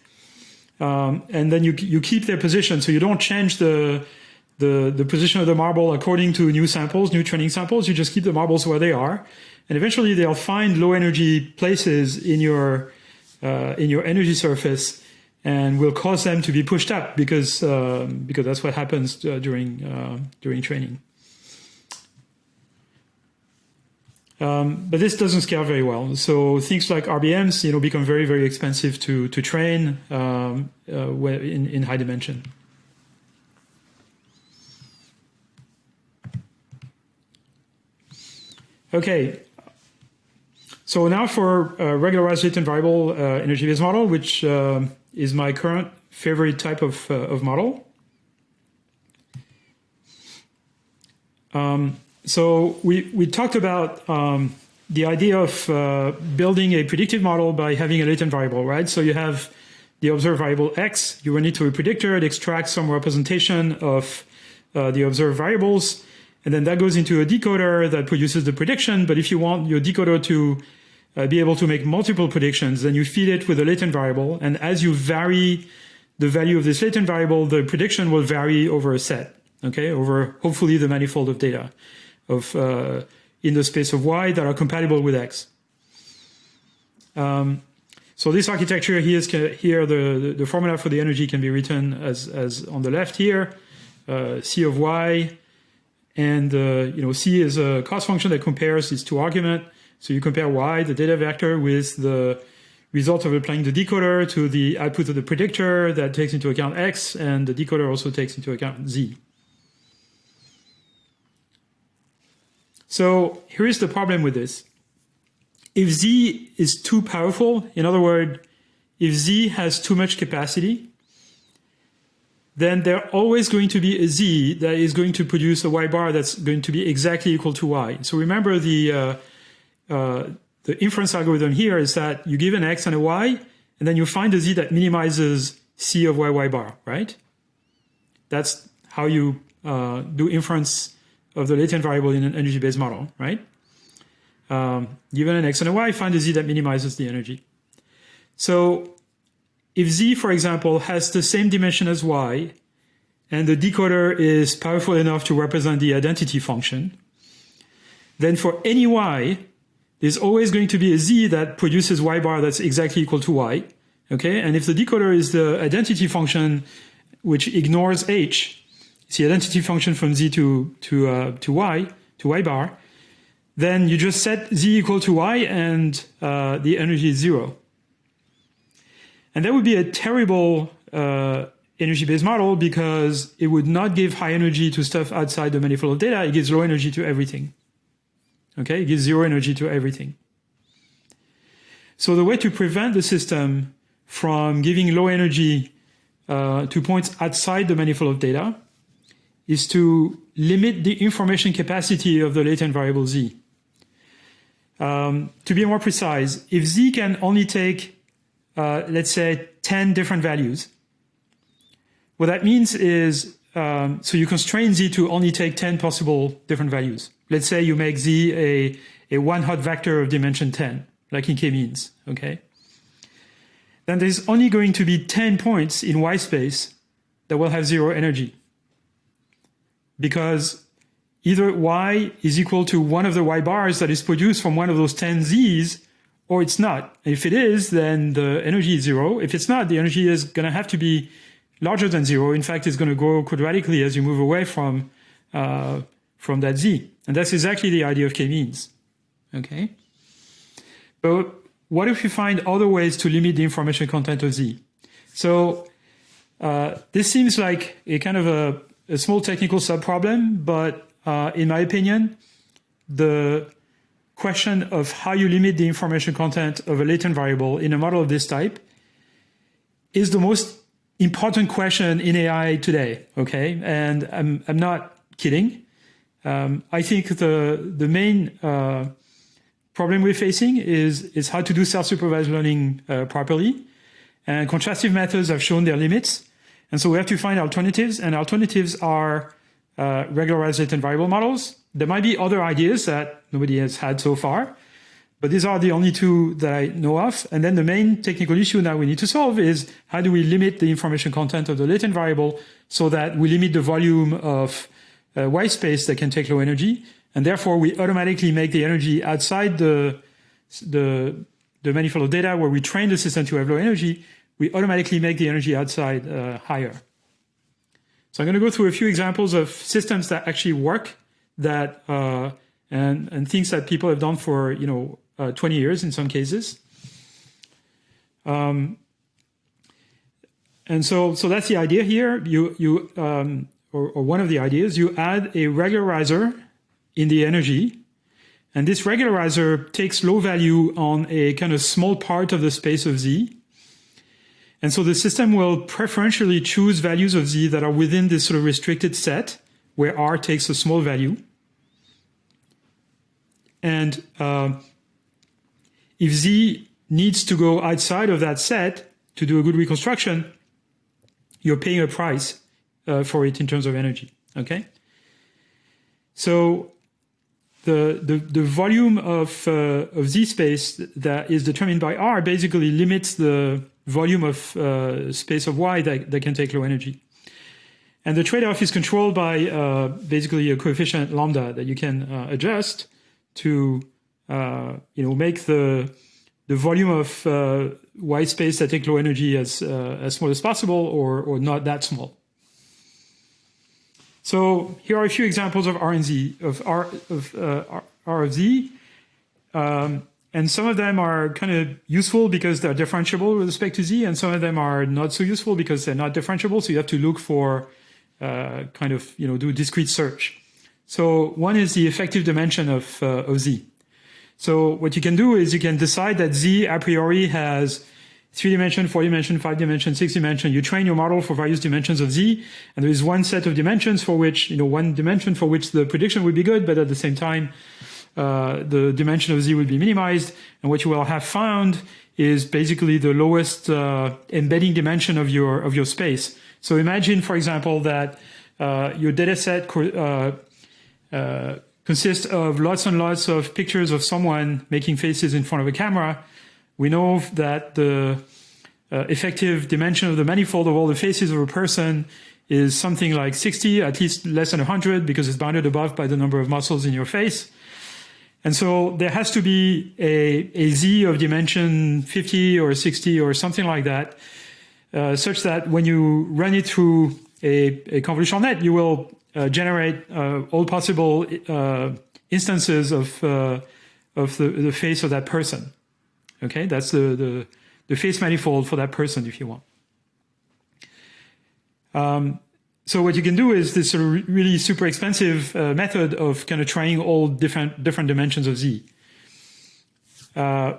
um, and then you you keep their position, so you don't change the the the position of the marble according to new samples, new training samples. You just keep the marbles where they are, and eventually they'll find low energy places in your uh, in your energy surface, and will cause them to be pushed up because uh, because that's what happens uh, during uh, during training. Um, but this doesn't scale very well. So things like RBMs, you know, become very, very expensive to to train um, uh, in in high dimension. Okay. So now for a regularized latent variable uh, energy-based model, which uh, is my current favorite type of, uh, of model. Um, so we, we talked about um, the idea of uh, building a predictive model by having a latent variable, right? So you have the observed variable x, you run it to a predictor, it extracts some representation of uh, the observed variables, and then that goes into a decoder that produces the prediction. But if you want your decoder to uh, be able to make multiple predictions, then you feed it with a latent variable. And as you vary the value of this latent variable, the prediction will vary over a set, okay, over hopefully the manifold of data of uh, in the space of y that are compatible with x. Um, so this architecture here is here the, the formula for the energy can be written as as on the left here, uh, c of y, and uh, you know c is a cost function that compares these two arguments. So you compare y, the data vector, with the result of applying the decoder to the output of the predictor that takes into account x, and the decoder also takes into account z. So here is the problem with this. If Z is too powerful, in other words, if Z has too much capacity, then there are always going to be a Z that is going to produce a Y bar that's going to be exactly equal to Y. So remember the, uh, uh, the inference algorithm here is that you give an X and a Y, and then you find a Z that minimizes C of Y Y bar, right? That's how you uh, do inference of the latent variable in an energy-based model, right? Um, given an x and a y, find a z that minimizes the energy. So if z, for example, has the same dimension as y, and the decoder is powerful enough to represent the identity function, then for any y, there's always going to be a z that produces y bar that's exactly equal to y. Okay, and if the decoder is the identity function which ignores h, it's the identity function from z to to uh, to y to y bar, then you just set z equal to y and uh, the energy is zero. And that would be a terrible uh, energy-based model because it would not give high energy to stuff outside the manifold of data. It gives low energy to everything. Okay, it gives zero energy to everything. So the way to prevent the system from giving low energy uh, to points outside the manifold of data is to limit the information capacity of the latent variable z. Um, to be more precise, if z can only take, uh, let's say, 10 different values, what that means is, um, so you constrain z to only take 10 possible different values. Let's say you make z a, a one hot vector of dimension 10, like in k-means, okay? Then there's only going to be 10 points in y space that will have zero energy. Because either y is equal to one of the y bars that is produced from one of those 10 z's, or it's not. If it is, then the energy is zero. If it's not, the energy is going to have to be larger than zero. In fact, it's going to grow quadratically as you move away from, uh, from that z. And that's exactly the idea of k-means. Okay? But what if we find other ways to limit the information content of z? So uh, this seems like a kind of a, a small technical subproblem, but uh, in my opinion, the question of how you limit the information content of a latent variable in a model of this type is the most important question in AI today. Okay, and I'm I'm not kidding. Um, I think the the main uh, problem we're facing is is how to do self-supervised learning uh, properly, and contrastive methods have shown their limits, and so we have to find alternatives. And alternatives are uh, regularized latent variable models. There might be other ideas that nobody has had so far, but these are the only two that I know of. And then the main technical issue that we need to solve is how do we limit the information content of the latent variable so that we limit the volume of uh, Y space that can take low energy. And therefore, we automatically make the energy outside the, the, the manifold of data where we train the system to have low energy, we automatically make the energy outside uh, higher. So I'm going to go through a few examples of systems that actually work that uh, and and things that people have done for you know uh, 20 years in some cases. Um, and so so that's the idea here. You you um, or, or one of the ideas you add a regularizer in the energy, and this regularizer takes low value on a kind of small part of the space of z and so the system will preferentially choose values of z that are within this sort of restricted set where r takes a small value. And uh, if z needs to go outside of that set to do a good reconstruction, you're paying a price uh, for it in terms of energy. Okay. So the, the, the volume of, uh, of z space that is determined by r basically limits the volume of uh, space of y that, that can take low energy. And the trade-off is controlled by uh, basically a coefficient lambda that you can uh, adjust to uh, you know make the the volume of uh, Y space that take low energy as uh, as small as possible or or not that small. So here are a few examples of R and Z of R of R of Z. Um, and some of them are kind of useful because they're differentiable with respect to z, and some of them are not so useful because they're not differentiable. So you have to look for uh, kind of, you know, do discrete search. So one is the effective dimension of, uh, of z. So what you can do is you can decide that z a priori has three dimension, four dimension, five dimension, six dimension. You train your model for various dimensions of z, and there is one set of dimensions for which, you know, one dimension for which the prediction would be good, but at the same time, uh, the dimension of z will be minimized. And what you will have found is basically the lowest uh, embedding dimension of your of your space. So imagine, for example, that uh, your data set co uh, consists of lots and lots of pictures of someone making faces in front of a camera. We know that the uh, effective dimension of the manifold of all the faces of a person is something like 60, at least less than 100, because it's bounded above by the number of muscles in your face. And so there has to be a, a z of dimension 50 or 60 or something like that, uh, such that when you run it through a, a convolutional net, you will uh, generate uh, all possible uh, instances of uh, of the, the face of that person. Okay, that's the, the the face manifold for that person if you want. Um, so what you can do is this sort of really super expensive uh, method of kind of trying all different different dimensions of z. Uh,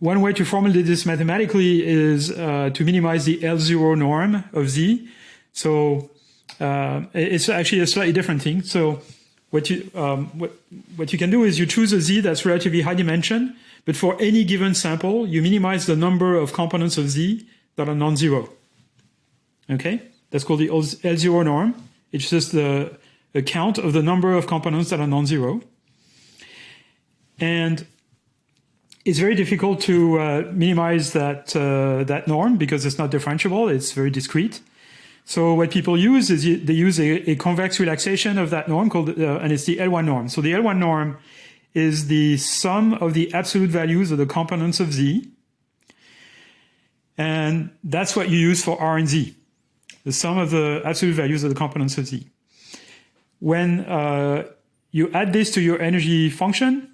one way to formulate this mathematically is uh, to minimize the L0 norm of z. So uh, it's actually a slightly different thing. So what you um, what what you can do is you choose a z that's relatively high dimension, but for any given sample, you minimize the number of components of z that are non-zero. Okay. That's called the L0 norm. It's just the, count of the number of components that are non-zero. And it's very difficult to uh, minimize that, uh, that norm because it's not differentiable. It's very discrete. So what people use is they use a, a convex relaxation of that norm called, uh, and it's the L1 norm. So the L1 norm is the sum of the absolute values of the components of Z. And that's what you use for R and Z the sum of the absolute values of the components of z. When uh, you add this to your energy function,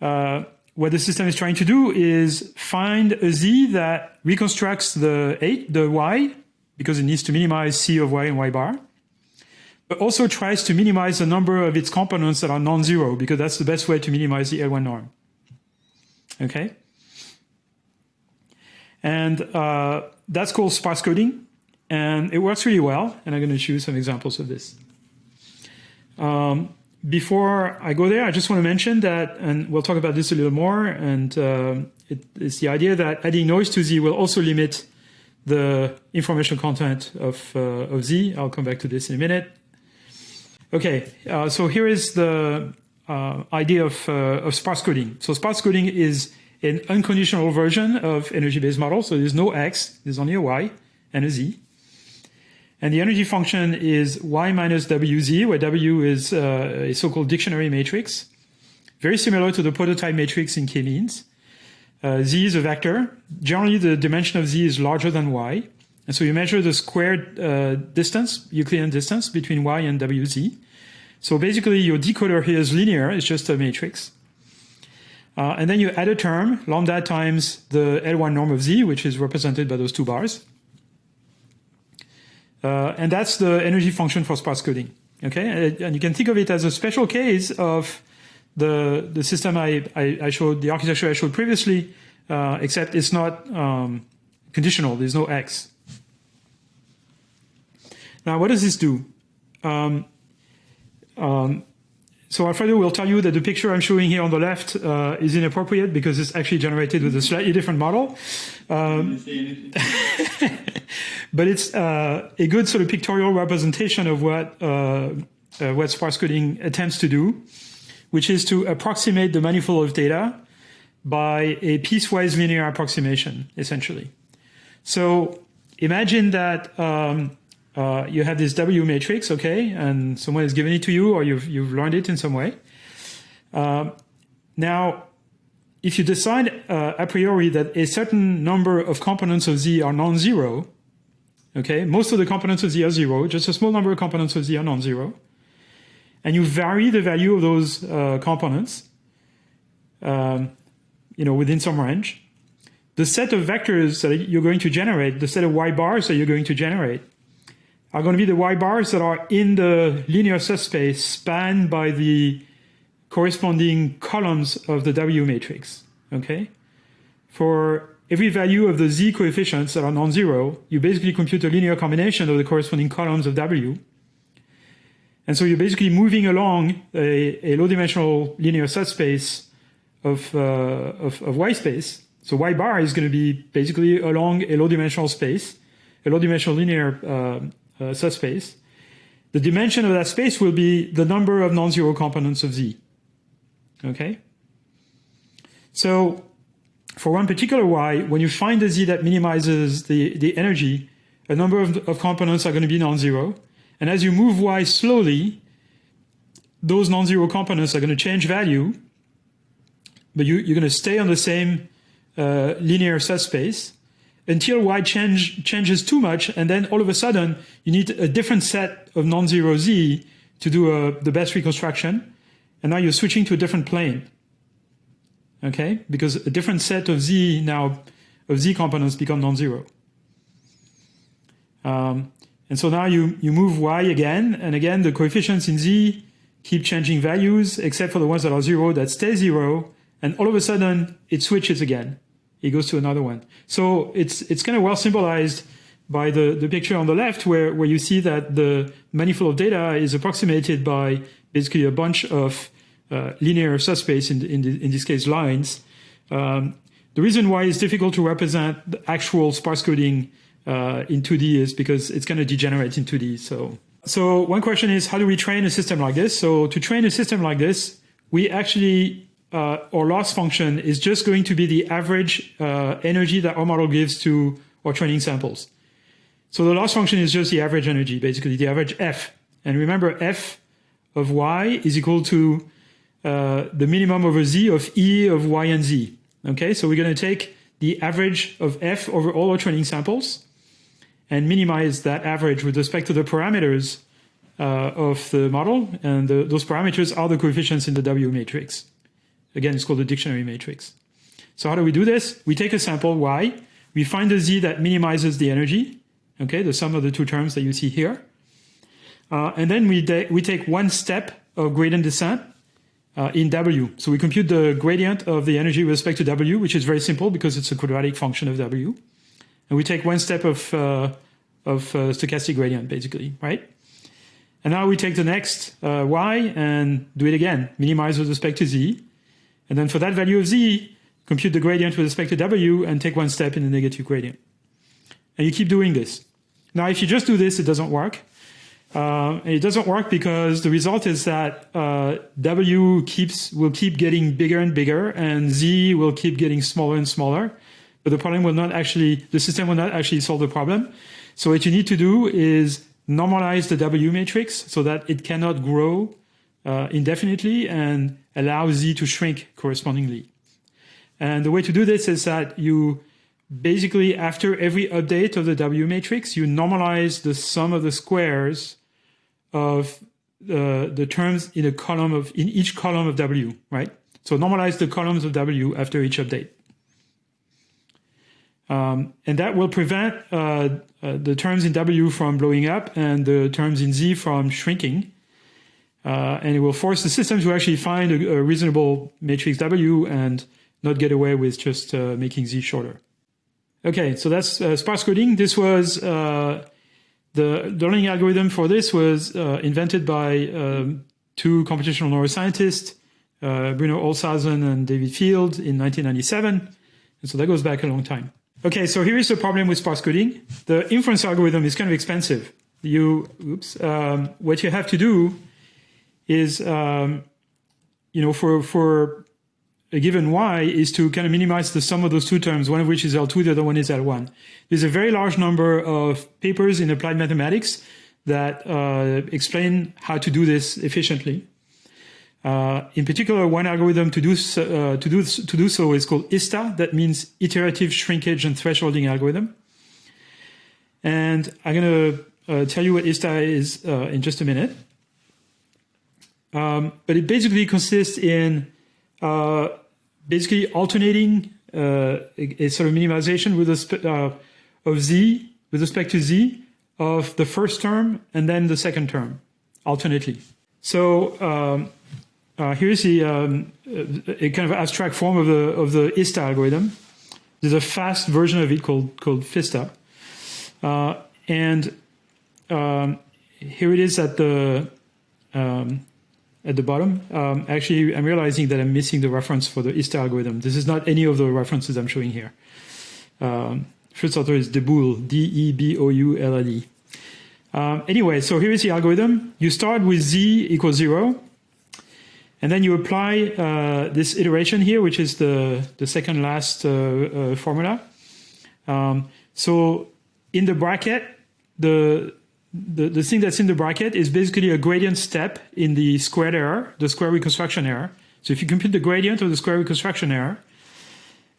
uh, what the system is trying to do is find a z that reconstructs the the y, because it needs to minimize c of y and y bar, but also tries to minimize the number of its components that are non-zero, because that's the best way to minimize the L1 norm. Okay? And uh, that's called sparse coding and it works really well. And I'm going to show you some examples of this. Um, before I go there, I just want to mention that, and we'll talk about this a little more, and uh, it, it's the idea that adding noise to Z will also limit the information content of, uh, of Z. I'll come back to this in a minute. Okay, uh, so here is the uh, idea of, uh, of sparse coding. So sparse coding is an unconditional version of energy-based model. So there's no X, there's only a Y and a Z. And the energy function is y minus wz, where w is uh, a so-called dictionary matrix, very similar to the prototype matrix in k-means. Uh, z is a vector. Generally, the dimension of z is larger than y. And so you measure the squared uh, distance, Euclidean distance between y and wz. So basically, your decoder here is linear. It's just a matrix. Uh, and then you add a term, lambda times the L1 norm of z, which is represented by those two bars. Uh, and that's the energy function for sparse coding. Okay, and you can think of it as a special case of the the system I, I, I showed, the architecture I showed previously, uh, except it's not um, conditional. There's no x. Now, what does this do? Um, um, so Alfredo will tell you that the picture I'm showing here on the left uh, is inappropriate because it's actually generated with a slightly different model. Um, [LAUGHS] but it's uh, a good sort of pictorial representation of what uh, uh, what sparse coding attempts to do, which is to approximate the manifold of data by a piecewise linear approximation, essentially. So imagine that um, uh, you have this W matrix, okay, and someone has given it to you, or you've you've learned it in some way. Uh, now, if you decide uh, a priori that a certain number of components of Z are non-zero, Okay, most of the components of Z are zero, just a small number of components of Z are non-zero. And you vary the value of those uh, components, um, you know, within some range. The set of vectors that you're going to generate, the set of y bars that you're going to generate, are going to be the y bars that are in the linear subspace spanned by the corresponding columns of the W matrix. Okay, for every value of the z coefficients that are non-zero, you basically compute a linear combination of the corresponding columns of W. And so you're basically moving along a, a low-dimensional linear subspace of, uh, of, of, Y space. So Y bar is going to be basically along a low-dimensional space, a low-dimensional linear uh, uh, subspace. The dimension of that space will be the number of non-zero components of Z. Okay? So for one particular y, when you find a z that minimizes the, the energy, a number of, of components are going to be non-zero. And as you move y slowly, those non-zero components are going to change value, but you, you're going to stay on the same uh, linear subspace until y change, changes too much, and then all of a sudden you need a different set of non-zero z to do a, uh, the best reconstruction, and now you're switching to a different plane okay? Because a different set of z now of z components become non-zero. Um, and so now you, you move y again, and again the coefficients in z keep changing values, except for the ones that are zero that stay zero, and all of a sudden it switches again. It goes to another one. So it's it's kind of well symbolized by the, the picture on the left where, where you see that the manifold of data is approximated by basically a bunch of uh, linear subspace, in, in, the, in this case lines. Um, the reason why it's difficult to represent the actual sparse coding uh, in 2D is because it's going to degenerate in 2D. So, so one question is, how do we train a system like this? So to train a system like this, we actually, uh, our loss function is just going to be the average uh, energy that our model gives to our training samples. So the loss function is just the average energy, basically the average F. And remember, F of y is equal to uh, the minimum over z of E of y and z. Okay, so we're going to take the average of F over all our training samples and minimize that average with respect to the parameters uh, of the model. And the, those parameters are the coefficients in the W matrix. Again, it's called the dictionary matrix. So how do we do this? We take a sample y, we find the z that minimizes the energy, okay, the sum of the two terms that you see here. Uh, and then we, we take one step of gradient descent uh, in W. So we compute the gradient of the energy with respect to W, which is very simple because it's a quadratic function of W. And we take one step of, uh, of uh, stochastic gradient, basically, right? And now we take the next uh, y and do it again, minimize with respect to z. And then for that value of z, compute the gradient with respect to w and take one step in the negative gradient. And you keep doing this. Now, if you just do this, it doesn't work. Uh, it doesn't work because the result is that uh, W keeps will keep getting bigger and bigger, and Z will keep getting smaller and smaller. But the problem will not actually, the system will not actually solve the problem. So what you need to do is normalize the W matrix so that it cannot grow uh, indefinitely and allow Z to shrink correspondingly. And the way to do this is that you basically, after every update of the W matrix, you normalize the sum of the squares of uh, the terms in a column of in each column of W, right? So normalize the columns of W after each update. Um, and that will prevent uh, uh, the terms in W from blowing up and the terms in Z from shrinking. Uh, and it will force the system to actually find a, a, reasonable matrix W and not get away with just uh, making Z shorter. Okay, so that's uh, sparse coding. This was uh, the, the learning algorithm for this was invented by um, two computational neuroscientists, Bruno Olshausen and David Field in 1997. And so that goes back a long time. Okay, so here is the problem with sparse coding. The inference algorithm is kind of expensive. You, oops, um, what you have to do is, um, you know, for for a given y is to kind of minimize the sum of those two terms, one of which is L2, the other one is L1. There's a very large number of papers in applied mathematics that uh, explain how to do this efficiently. Uh, in particular, one algorithm to do, uh, to, do, to do so is called ISTA. That means iterative shrinkage and thresholding algorithm. And I'm going to uh, tell you what ISTA is uh, in just a minute. Um, but it basically consists in uh, basically alternating a, a, sort of minimization with respect of z with respect to z of the first term and then the second term alternately. So um, uh, here's the um, a kind of abstract form of the of the ISTA algorithm. There's a fast version of it called called FISTA, uh, and um, here it is at the um, at the bottom. Um, actually, I'm realizing that I'm missing the reference for the ISTA algorithm. This is not any of the references I'm showing here. Um, first author is Deboul, D-E-B-O-U-L-L-E. Um, anyway, so here is the algorithm. You start with z equals zero. And then you apply uh, this iteration here, which is the, the second last uh, uh, formula. Um, so in the bracket, the, the, the thing that's in the bracket is basically a gradient step in the squared error, the square reconstruction error. So if you compute the gradient of the square reconstruction error,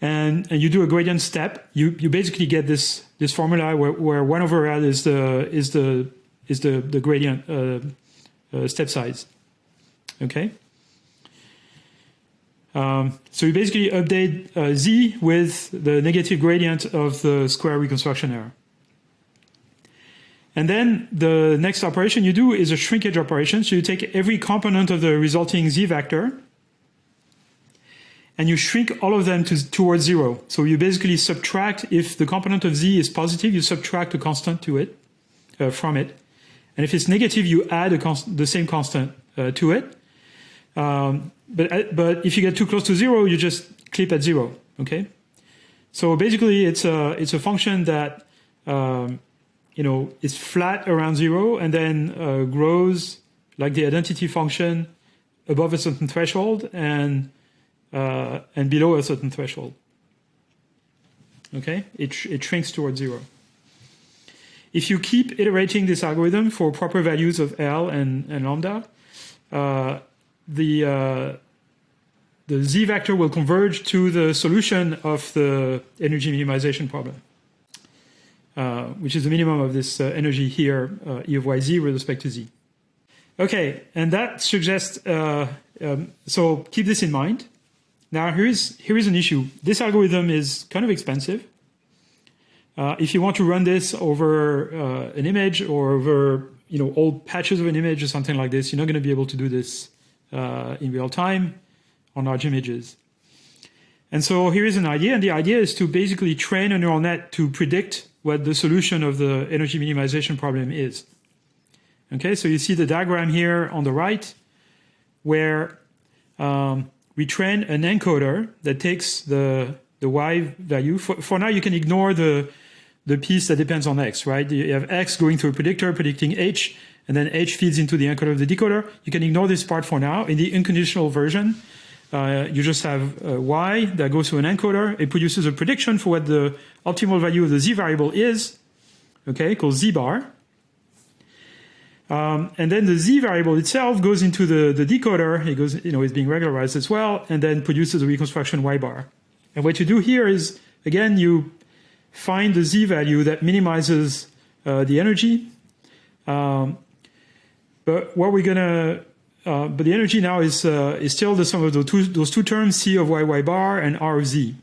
and, and you do a gradient step, you, you basically get this this formula where, where one over L is the is the is the the gradient uh, uh, step size. Okay. Um, so you basically update uh, z with the negative gradient of the square reconstruction error. And then the next operation you do is a shrinkage operation. So you take every component of the resulting z vector and you shrink all of them to, towards zero. So you basically subtract, if the component of z is positive, you subtract a constant to it, uh, from it. And if it's negative, you add the same constant uh, to it. Um, but, uh, but if you get too close to zero, you just clip at zero, okay? So basically, it's a, it's a function that um, you know, is flat around zero and then uh, grows like the identity function above a certain threshold and uh, and below a certain threshold. Okay, it, sh it shrinks towards zero. If you keep iterating this algorithm for proper values of L and, and lambda, uh, the uh, the z vector will converge to the solution of the energy minimization problem. Uh, which is the minimum of this uh, energy here, uh, E of yz with respect to z. Okay, and that suggests, uh, um, so keep this in mind. Now here is, here is an issue. This algorithm is kind of expensive. If you want to run this over an image or over you know, old patches of an image or something like this, you're not going to be able to do this in real time on large images. And so here is an idea, and the idea is to basically train a neural net to predict what the solution of the energy minimization problem is. Okay, so you see the diagram here on the right, where um, we train an encoder that takes the the y value. For, for now, you can ignore the the piece that depends on x, right? You have x going through a predictor predicting h, and then h feeds into the encoder of the decoder. You can ignore this part for now. In the unconditional version, uh, you just have uh, y that goes to an encoder. It produces a prediction for what the optimal value of the z variable is, okay, called z bar. Um, and then the z variable itself goes into the, the decoder. It goes, you know, it's being regularized as well, and then produces a reconstruction y bar. And what you do here is, again, you find the z value that minimizes uh, the energy. Um, but what we're gonna uh, but the energy now is, uh, is still the sum of those two, those two terms, C of y, y bar and R of z.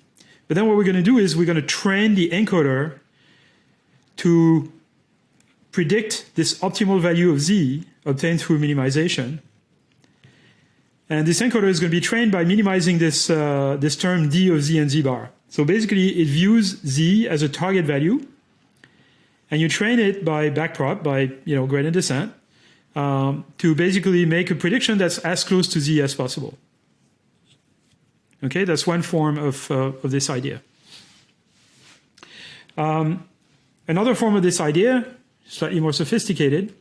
But then what we're going to do is we're going to train the encoder to predict this optimal value of z obtained through minimization. And this encoder is going to be trained by minimizing this, uh, this term d of z and z bar. So basically, it views z as a target value, and you train it by backprop, by you know gradient descent, um, to basically make a prediction that's as close to z as possible. Okay, that's one form of, uh, of this idea. Um, another form of this idea, slightly more sophisticated,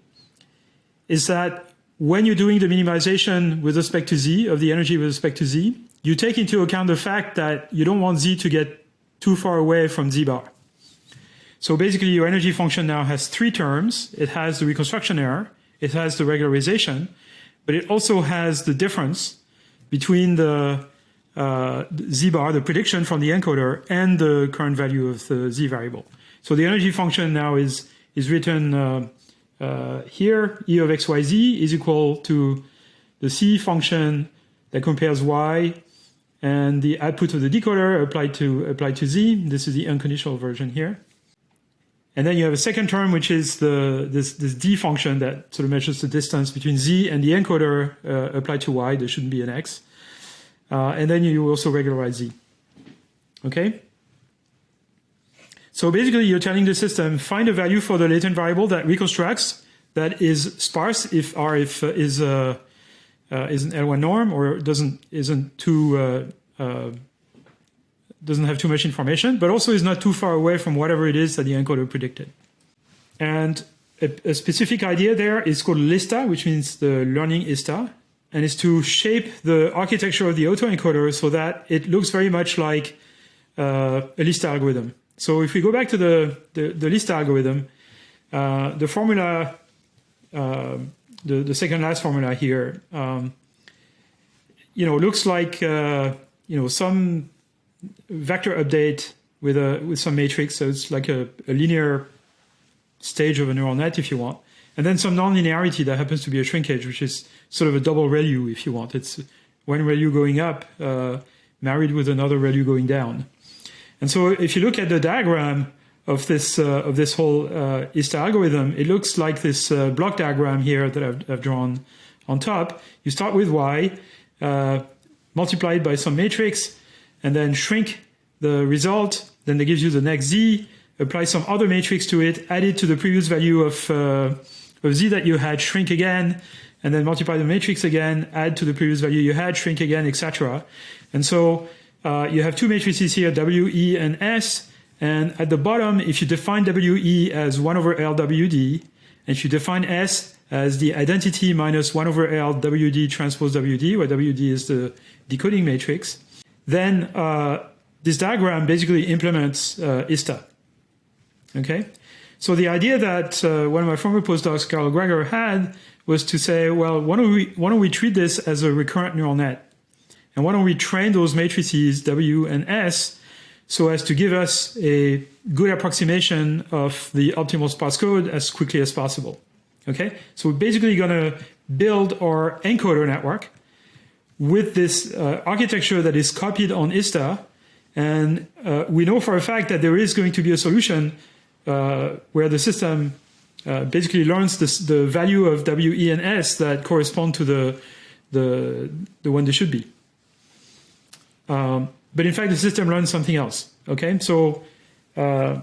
is that when you're doing the minimization with respect to z, of the energy with respect to z, you take into account the fact that you don't want z to get too far away from z bar. So basically your energy function now has three terms. It has the reconstruction error, it has the regularization, but it also has the difference between the uh, z bar, the prediction from the encoder, and the current value of the z variable. So the energy function now is is written uh, uh, here. E of xyz is equal to the c function that compares y and the output of the decoder applied to applied to z. This is the unconditional version here. And then you have a second term, which is the this, this d function that sort of measures the distance between z and the encoder uh, applied to y. There shouldn't be an x. Uh, and then you also regularize z. Okay? So basically, you're telling the system, find a value for the latent variable that reconstructs that is sparse if R if, uh, is, uh, uh, is an L1 norm or doesn't isn't too uh, uh, doesn't have too much information, but also is not too far away from whatever it is that the encoder predicted. And a, a specific idea there is called LISTA, which means the learning ISTA, and is to shape the architecture of the autoencoder so that it looks very much like uh, a LISTA algorithm. So if we go back to the, the, the LISTA algorithm, uh, the formula, uh, the, the second last formula here, um, you know, looks like, uh, you know, some vector update with a with some matrix. So it's like a, a linear stage of a neural net, if you want. And then some nonlinearity that happens to be a shrinkage, which is sort of a double ReLU, if you want. It's one ReLU going up uh, married with another ReLU going down. And so if you look at the diagram of this uh, of this whole uh, ISTA algorithm, it looks like this uh, block diagram here that I've, I've, drawn on top. You start with y, uh, multiply by some matrix, and then shrink the result. Then that gives you the next z. Apply some other matrix to it, add it to the previous value of, uh, of z that you had, shrink again, and then multiply the matrix again, add to the previous value you had, shrink again, etc. And so uh, you have two matrices here, W, E, and S. And at the bottom, if you define WE as 1 over LWD, and if you define S as the identity minus 1 over LWD transpose WD, where WD is the decoding matrix, then uh, this diagram basically implements uh, ISTA. Okay? So the idea that uh, one of my former postdocs, Karol Gregor, had was to say, well, why don't, we, why don't we treat this as a recurrent neural net? And why don't we train those matrices W and S so as to give us a good approximation of the optimal sparse code as quickly as possible. Okay, so we're basically going to build our encoder network with this uh, architecture that is copied on ISTA. And uh, we know for a fact that there is going to be a solution uh, where the system uh, basically learns this, the value of W, E, and S that correspond to the, the, the one they should be. Um, but in fact, the system learns something else. Okay, so uh,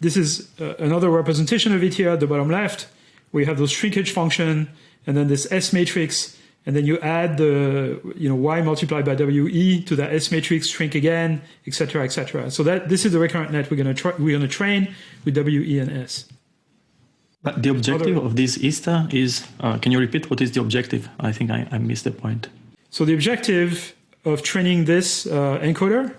this is uh, another representation of it here at the bottom left. We have those shrinkage function and then this S matrix, and then you add the you know y multiplied by WE to that S matrix, shrink again, etc., etc. So that this is the recurrent net we're going to we're going to train with WE and S. But the objective Other, of this ISTA is, uh, can you repeat what is the objective? I think I, I missed the point. So the objective of training this uh, encoder.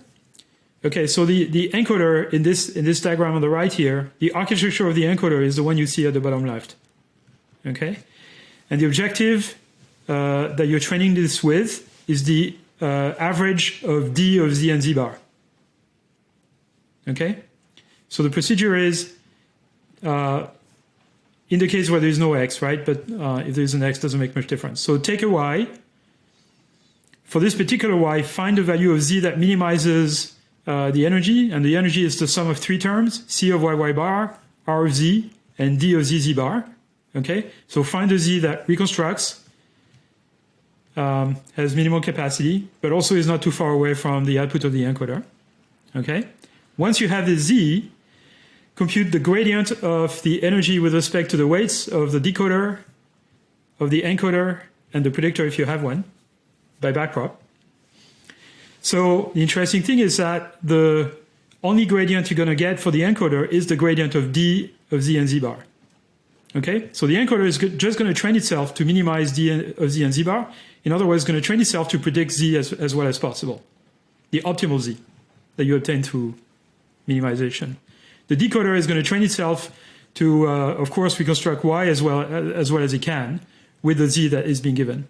Okay, so the, the encoder in this in this diagram on the right here, the architecture of the encoder is the one you see at the bottom left. Okay, and the objective that you're training this with is the uh, average of d of z and z bar. Okay, so the procedure is uh, in the case where there is no x, right? But uh, if there is an x, doesn't make much difference. So take a y for this particular y, find a value of z that minimizes uh, the energy, and the energy is the sum of three terms, c of yy bar, r of z, and d of zz bar. Okay, so find a z that reconstructs, um, has minimal capacity, but also is not too far away from the output of the encoder. Okay, once you have the z, compute the gradient of the energy with respect to the weights of the decoder, of the encoder, and the predictor if you have one by backprop. So the interesting thing is that the only gradient you're going to get for the encoder is the gradient of d of z and z bar. Okay, so the encoder is just going to train itself to minimize d of z and z bar. In other words, going to train itself to predict z as, as well as possible, the optimal z that you obtain through minimization. The decoder is going to train itself to, uh, of course, reconstruct y as well as well as it can with the z that is being given.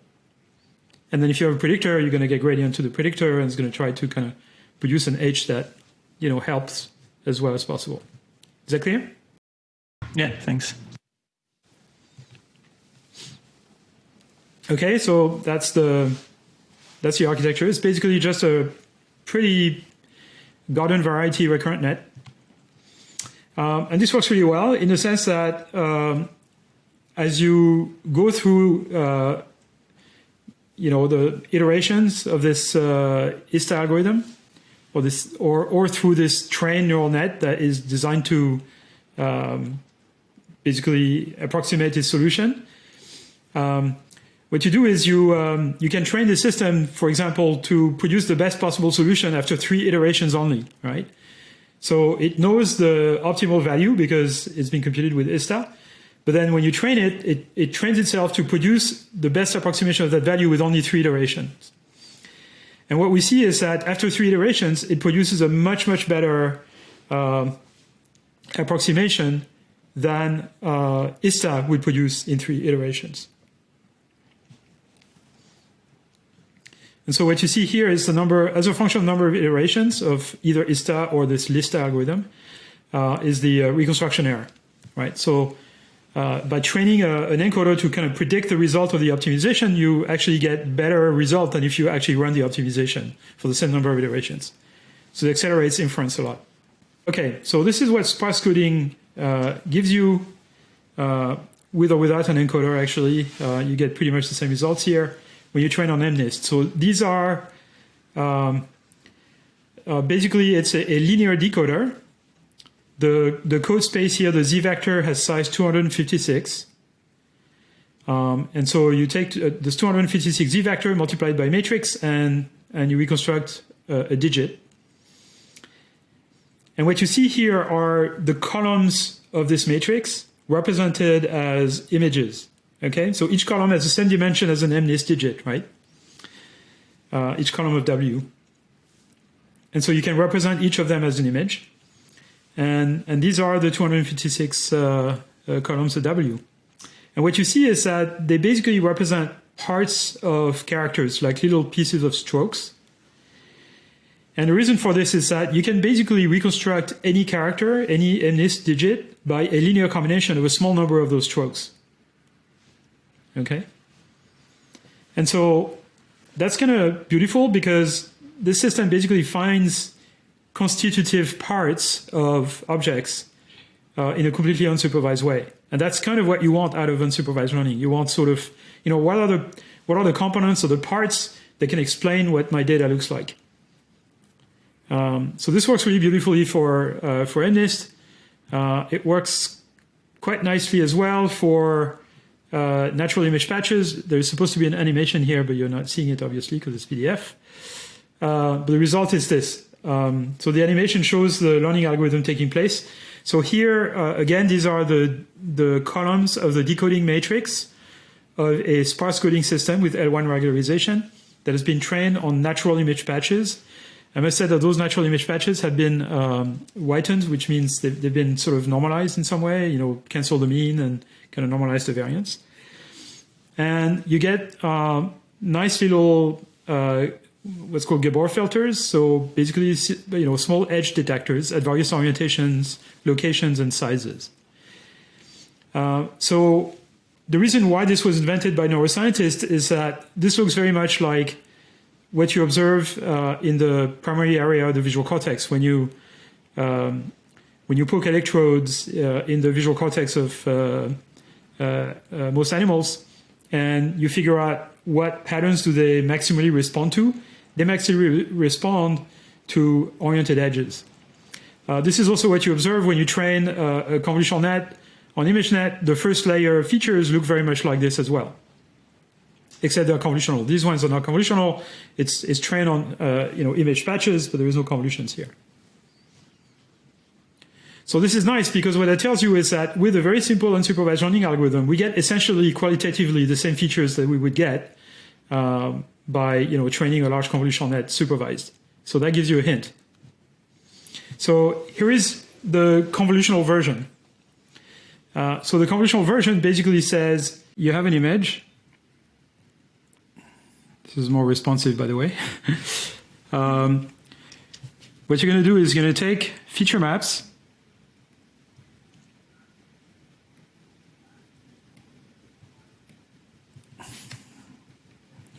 And then if you have a predictor, you're going to get gradient to the predictor, and it's going to try to kind of produce an H that you know helps as well as possible. Is that clear? Yeah, thanks. Okay, so that's the that's the architecture. It's basically just a pretty garden variety recurrent net. Um, and this works really well in the sense that um, as you go through uh, you know, the iterations of this uh, ISTA algorithm, or this, or or through this trained neural net that is designed to um, basically approximate its solution. Um, what you do is you um, you can train the system, for example, to produce the best possible solution after three iterations only, right? So it knows the optimal value because it's been computed with ISTA, but then when you train it, it, it trains itself to produce the best approximation of that value with only three iterations. And what we see is that after three iterations, it produces a much, much better uh, approximation than uh, ISTA would produce in three iterations. And so what you see here is the number, as a function of number of iterations of either ISTA or this LISTA algorithm, uh, is the uh, reconstruction error, right? So uh, by training a, an encoder to kind of predict the result of the optimization, you actually get better result than if you actually run the optimization for the same number of iterations. So it accelerates inference a lot. Okay, so this is what sparse coding uh, gives you uh, with or without an encoder, actually. Uh, you get pretty much the same results here when you train on MNIST. So these are um, uh, basically it's a, a linear decoder the, the code space here, the z vector has size 256. Um, and so you take uh, this 256 z vector multiplied by matrix and, and you reconstruct uh, a digit. And what you see here are the columns of this matrix represented as images. Okay, so each column has the same dimension as an MNIST digit, right? Uh, each column of W. And so you can represent each of them as an image. And, and these are the 256 uh, uh, columns of W. And what you see is that they basically represent parts of characters, like little pieces of strokes. And the reason for this is that you can basically reconstruct any character, any MNIST digit, by a linear combination of a small number of those strokes. Okay? And so that's kind of beautiful because this system basically finds constitutive parts of objects uh, in a completely unsupervised way. And that's kind of what you want out of unsupervised learning. You want sort of, you know, what are the what are the components or the parts that can explain what my data looks like. Um, so this works really beautifully for uh, for MNIST. Uh, it works quite nicely as well for uh, natural image patches. There's supposed to be an animation here, but you're not seeing it obviously because it's PDF. Uh, but the result is this. Um, so the animation shows the learning algorithm taking place. So here, uh, again, these are the, the columns of the decoding matrix of a sparse coding system with L1 regularization that has been trained on natural image patches. I must say that those natural image patches have been um, whitened, which means they've, they've, been sort of normalized in some way, you know, cancel the mean and kind of normalize the variance. And you get uh, nice little uh, what's called Gabor filters. So basically, you know, small edge detectors at various orientations, locations, and sizes. Uh, so the reason why this was invented by neuroscientists is that this looks very much like what you observe uh, in the primary area of the visual cortex when you um, when you poke electrodes uh, in the visual cortex of uh, most animals, and you figure out what patterns do they maximally respond to they maximally re respond to oriented edges. Uh, this is also what you observe when you train uh, a convolutional net on ImageNet. The first layer features look very much like this as well, except they're convolutional. These ones are not convolutional. It's, it's trained on uh, you know, image patches, but there is no convolutions here. So this is nice because what it tells you is that with a very simple unsupervised learning algorithm, we get essentially qualitatively the same features that we would get um, by you know training a large convolutional net supervised. So that gives you a hint. So here is the convolutional version. Uh, so the convolutional version basically says you have an image. This is more responsive, by the way. [LAUGHS] um, what you're going to do is you're going to take feature maps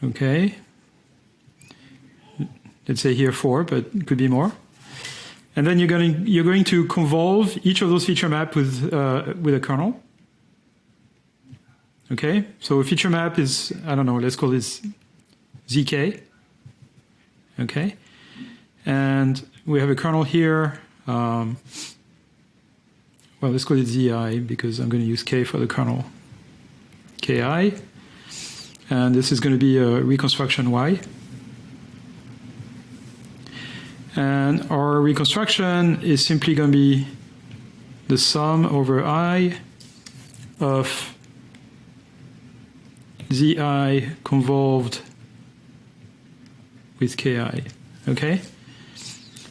Okay. Let's say here four, but it could be more. And then you're going you're going to convolve each of those feature map with uh, with a kernel. Okay, so a feature map is I don't know. Let's call this zk. Okay, and we have a kernel here. Um, well, let's call it zi because I'm going to use k for the kernel. ki and this is going to be a reconstruction Y. And our reconstruction is simply going to be the sum over I of Zi convolved with Ki. Okay?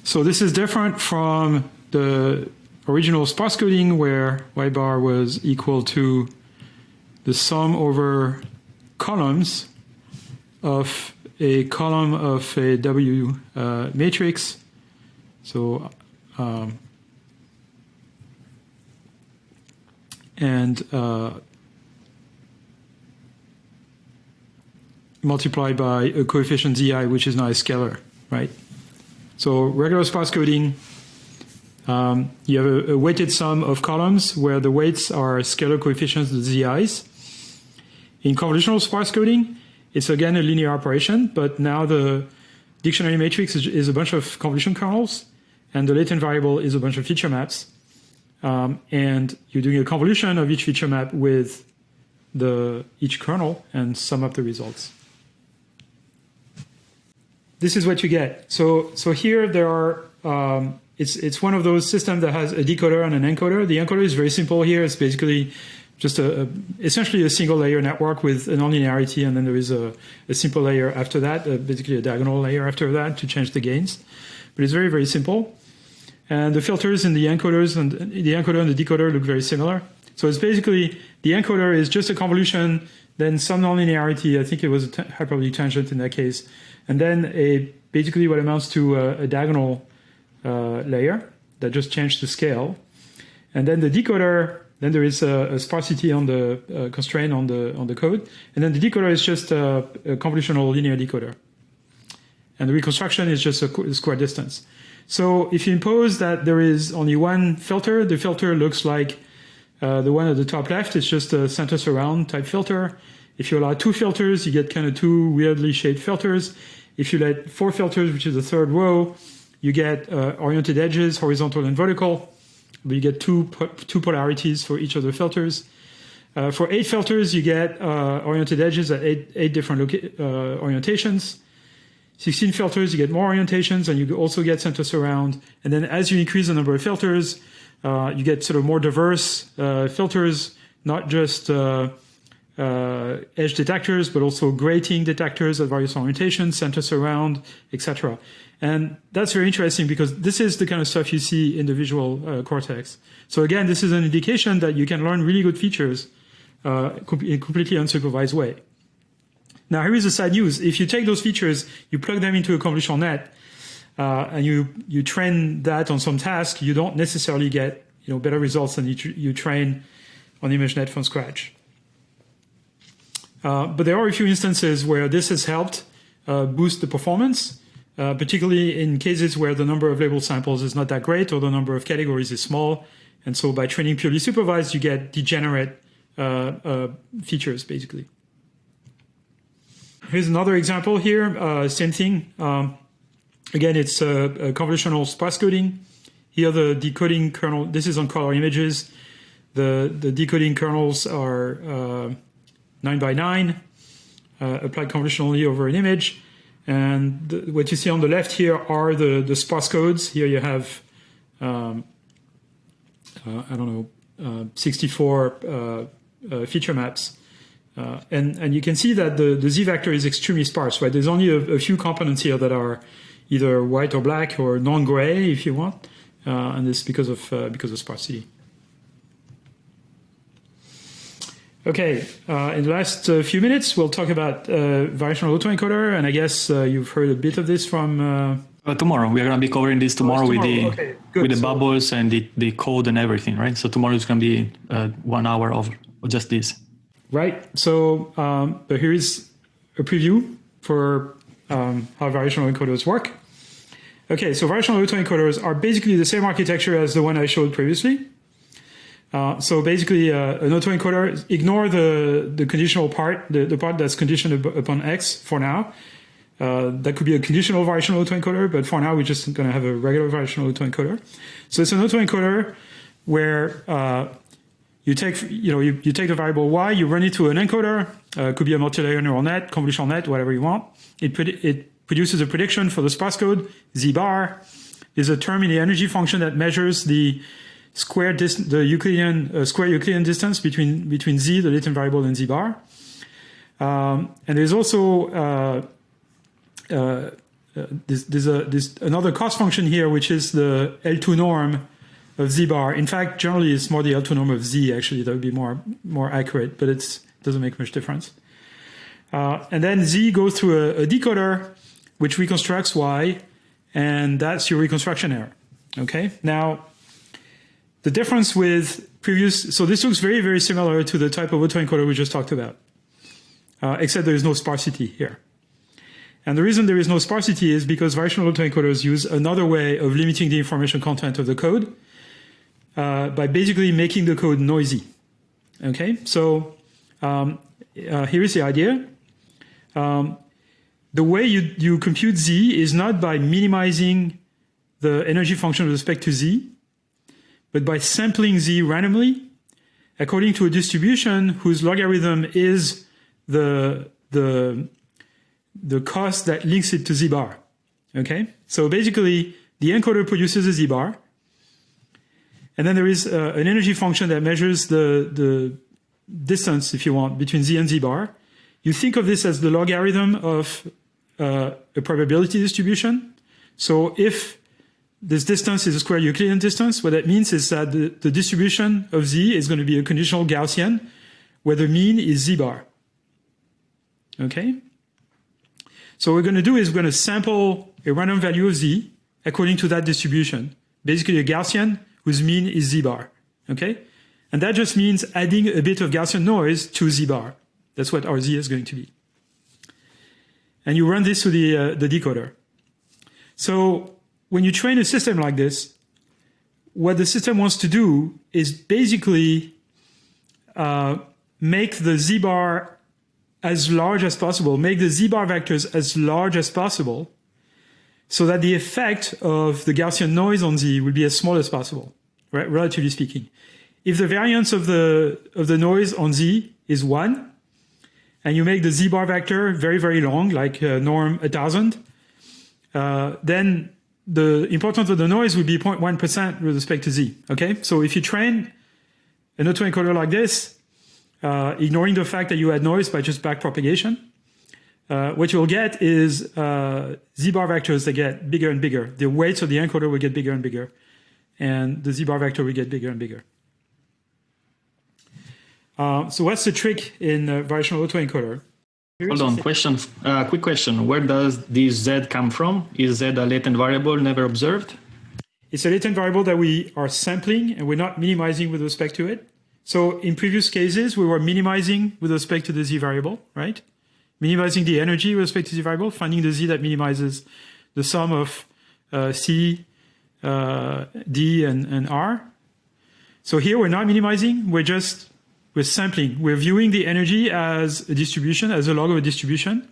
So this is different from the original sparse coding where y bar was equal to the sum over columns of a column of a W uh, matrix. So, um, and uh, multiplied by a coefficient zi, which is now a scalar, right? So regular sparse coding, um, you have a, a, weighted sum of columns where the weights are scalar coefficients, the zi's. In convolutional sparse coding, it's again a linear operation, but now the dictionary matrix is, is a bunch of convolution kernels, and the latent variable is a bunch of feature maps. Um, and you're doing a convolution of each feature map with the each kernel and sum up the results. This is what you get. So so here there are um, it's it's one of those systems that has a decoder and an encoder. The encoder is very simple here. It's basically just a, a, essentially a single layer network with a nonlinearity, and then there is a, a simple layer after that, uh, basically a diagonal layer after that to change the gains. But it's very very simple. And the filters in the encoders and the encoder and the decoder look very similar. So it's basically the encoder is just a convolution, then some nonlinearity. I think it was a hyperbolic tangent in that case, and then basically what amounts to a, a diagonal uh, layer that just changed the scale. And then the decoder, then there is a, a sparsity on the uh, constraint on the on the code, and then the decoder is just a, a convolutional linear decoder, and the reconstruction is just a square distance. So if you impose that there is only one filter, the filter looks like uh, the one at the top left. It's just a center surround type filter. If you allow two filters, you get kind of two weirdly shaped filters. If you let four filters, which is the third row, you get uh, oriented edges, horizontal and vertical. But you get two, two polarities for each of the filters. Uh, for eight filters, you get uh, oriented edges at eight, eight different uh, orientations. 16 filters, you get more orientations, and you also get center surround. And then as you increase the number of filters, uh, you get sort of more diverse uh, filters, not just uh, edge detectors, but also grating detectors at various orientations, center surround, etc. And that's very interesting because this is the kind of stuff you see in the visual uh, cortex. So again, this is an indication that you can learn really good features uh, in a completely unsupervised way. Now, here is the sad news. If you take those features, you plug them into a convolutional net, uh, and you, you train that on some task, you don't necessarily get you know, better results than you, you train on ImageNet from scratch. Uh, but there are a few instances where this has helped uh, boost the performance, uh, particularly in cases where the number of label samples is not that great or the number of categories is small. And so by training purely supervised, you get degenerate uh, uh, features, basically. Here's another example here, same thing. Um, again, it's a, convolutional sparse coding. Here the decoding kernel, this is on color images. The, the decoding kernels are uh, 9 by 9, uh, applied convolutionally over an image. And the, what you see on the left here are the, the sparse codes. Here you have, um, uh, I don't know, uh, 64 uh, feature maps uh, and, and you can see that the, the z vector is extremely sparse, right? There's only a, a few components here that are either white or black or non-gray, if you want, uh, and this because of uh, because of sparsity. Okay, uh, in the last uh, few minutes, we'll talk about uh, variational autoencoder, and I guess you've heard a bit of this from. tomorrow we are going to be covering this tomorrow, oh, tomorrow. with the okay, with the so, bubbles and the, the code and everything, right? So tomorrow is going to be one hour of just this. Right. So, um, but here is a preview for um, how variational encoders work. Okay, so variational autoencoders are basically the same architecture as the one I showed previously. Uh, so basically, uh, an autoencoder, ignore the, the conditional part, the, the part that's conditioned upon X for now. Uh, that could be a conditional variational autoencoder, but for now, we're just going to have a regular variational autoencoder. So it's an autoencoder where uh, you take, you know, you, you take the variable y, you run it to an encoder, uh, could be a multilayer neural net, convolutional net, whatever you want. It, it produces a prediction for the sparse code. Z bar is a term in the energy function that measures the square the Euclidean uh, square Euclidean distance between between z, the latent variable, and z bar. Um, and there's also uh, uh, there's, there's, a, there's another cost function here, which is the L2 norm of z bar. In fact, generally it's more the L2 norm of z actually that would be more more accurate, but it doesn't make much difference. Uh, and then z goes through a, a, decoder which reconstructs y, and that's your reconstruction error. Okay, now the difference with previous, so this looks very, very similar to the type of autoencoder we just talked about, uh, except there is no sparsity here. And the reason there is no sparsity is because variational autoencoders use another way of limiting the information content of the code uh, by basically making the code noisy. Okay, so um, uh, here is the idea. Um, the way you, you compute z is not by minimizing the energy function with respect to z, but by sampling z randomly according to a distribution whose logarithm is the, the, the cost that links it to z bar. Okay, so basically the encoder produces a z bar, and then there is uh, an energy function that measures the, the distance, if you want, between z and z bar. You think of this as the logarithm of uh, a probability distribution. So if this distance is a square Euclidean distance. What that means is that the, the distribution of z is going to be a conditional Gaussian where the mean is z bar. Okay? So what we're going to do is we're going to sample a random value of z according to that distribution. Basically a Gaussian whose mean is z bar. Okay? And that just means adding a bit of Gaussian noise to z bar. That's what our z is going to be. And you run this through the, uh, the decoder. So when you train a system like this, what the system wants to do is basically uh, make the z bar as large as possible, make the z bar vectors as large as possible, so that the effect of the Gaussian noise on z will be as small as possible, right? Relatively speaking. If the variance of the of the noise on z is one, and you make the z bar vector very very long, like uh, norm 1000, uh, then the importance of the noise would be 0.1% with respect to z. Okay, so if you train an autoencoder like this, uh, ignoring the fact that you add noise by just backpropagation, uh, what you'll get is uh, z bar vectors that get bigger and bigger. The weights of the encoder will get bigger and bigger, and the z bar vector will get bigger and bigger. Uh, so what's the trick in variational autoencoder? Hold on, question, uh, quick question. Where does this z come from? Is z a latent variable never observed? It's a latent variable that we are sampling and we're not minimizing with respect to it. So in previous cases, we were minimizing with respect to the z variable, right? Minimizing the energy with respect to the variable, finding the z that minimizes the sum of uh, c, uh, d, and, and r. So here we're not minimizing, we're just we're sampling. We're viewing the energy as a distribution, as a log of a distribution,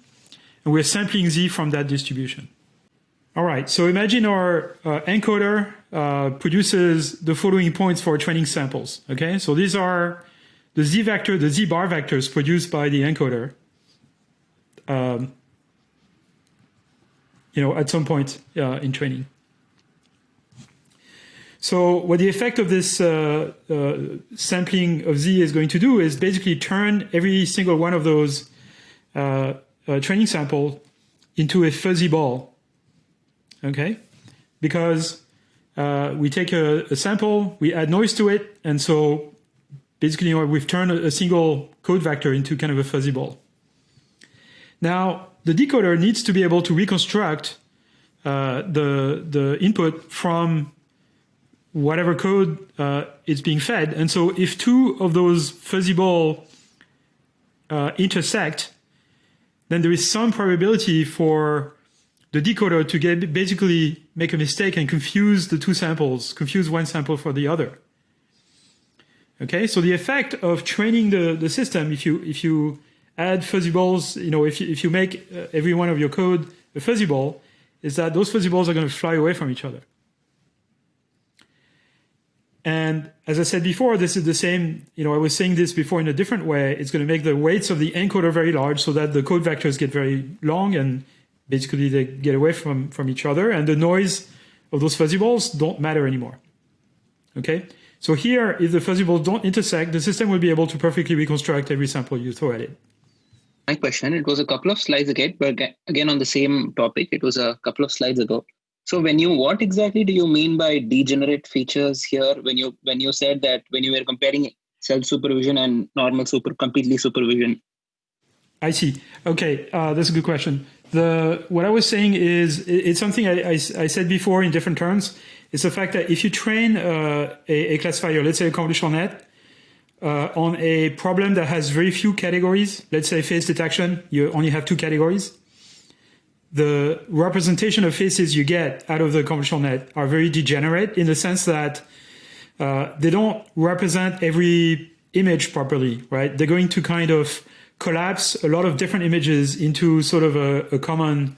and we're sampling z from that distribution. All right, so imagine our uh, encoder uh, produces the following points for training samples. Okay, so these are the z vector, the z bar vectors produced by the encoder. Um, you know, at some point uh, in training. So what the effect of this uh, uh, sampling of Z is going to do is basically turn every single one of those uh, uh training sample into a fuzzy ball. Okay, because uh, we take a, a, sample, we add noise to it, and so basically we've turned a, a single code vector into kind of a fuzzy ball. Now the decoder needs to be able to reconstruct uh, the the input from whatever code uh, is being fed. And so if two of those fuzzy ball uh, intersect, then there is some probability for the decoder to get basically make a mistake and confuse the two samples, confuse one sample for the other. Okay, so the effect of training the, the system, if you if you add fuzzy balls, you know, if you, if you make uh, every one of your code a fuzzy ball, is that those fuzzy balls are going to fly away from each other. And as I said before, this is the same, you know, I was saying this before in a different way. It's going to make the weights of the encoder very large so that the code vectors get very long and basically they get away from, from each other. And the noise of those fuzzy balls don't matter anymore. Okay? So here, if the fuzzy balls don't intersect, the system will be able to perfectly reconstruct every sample you throw at it. My question, it was a couple of slides ago, but again on the same topic, it was a couple of slides ago. So when you what exactly do you mean by degenerate features here when you when you said that when you were comparing self supervision and normal super completely supervision? I see. Okay, uh, that's a good question. The what I was saying is it's something I, I, I, said before in different terms. It's the fact that if you train uh, a, a, classifier, let's say a convolutional net, uh, on a problem that has very few categories, let's say face detection, you only have two categories, the representation of faces you get out of the convolutional net are very degenerate in the sense that uh, they don't represent every image properly, right? They're going to kind of collapse a lot of different images into sort of a, a common,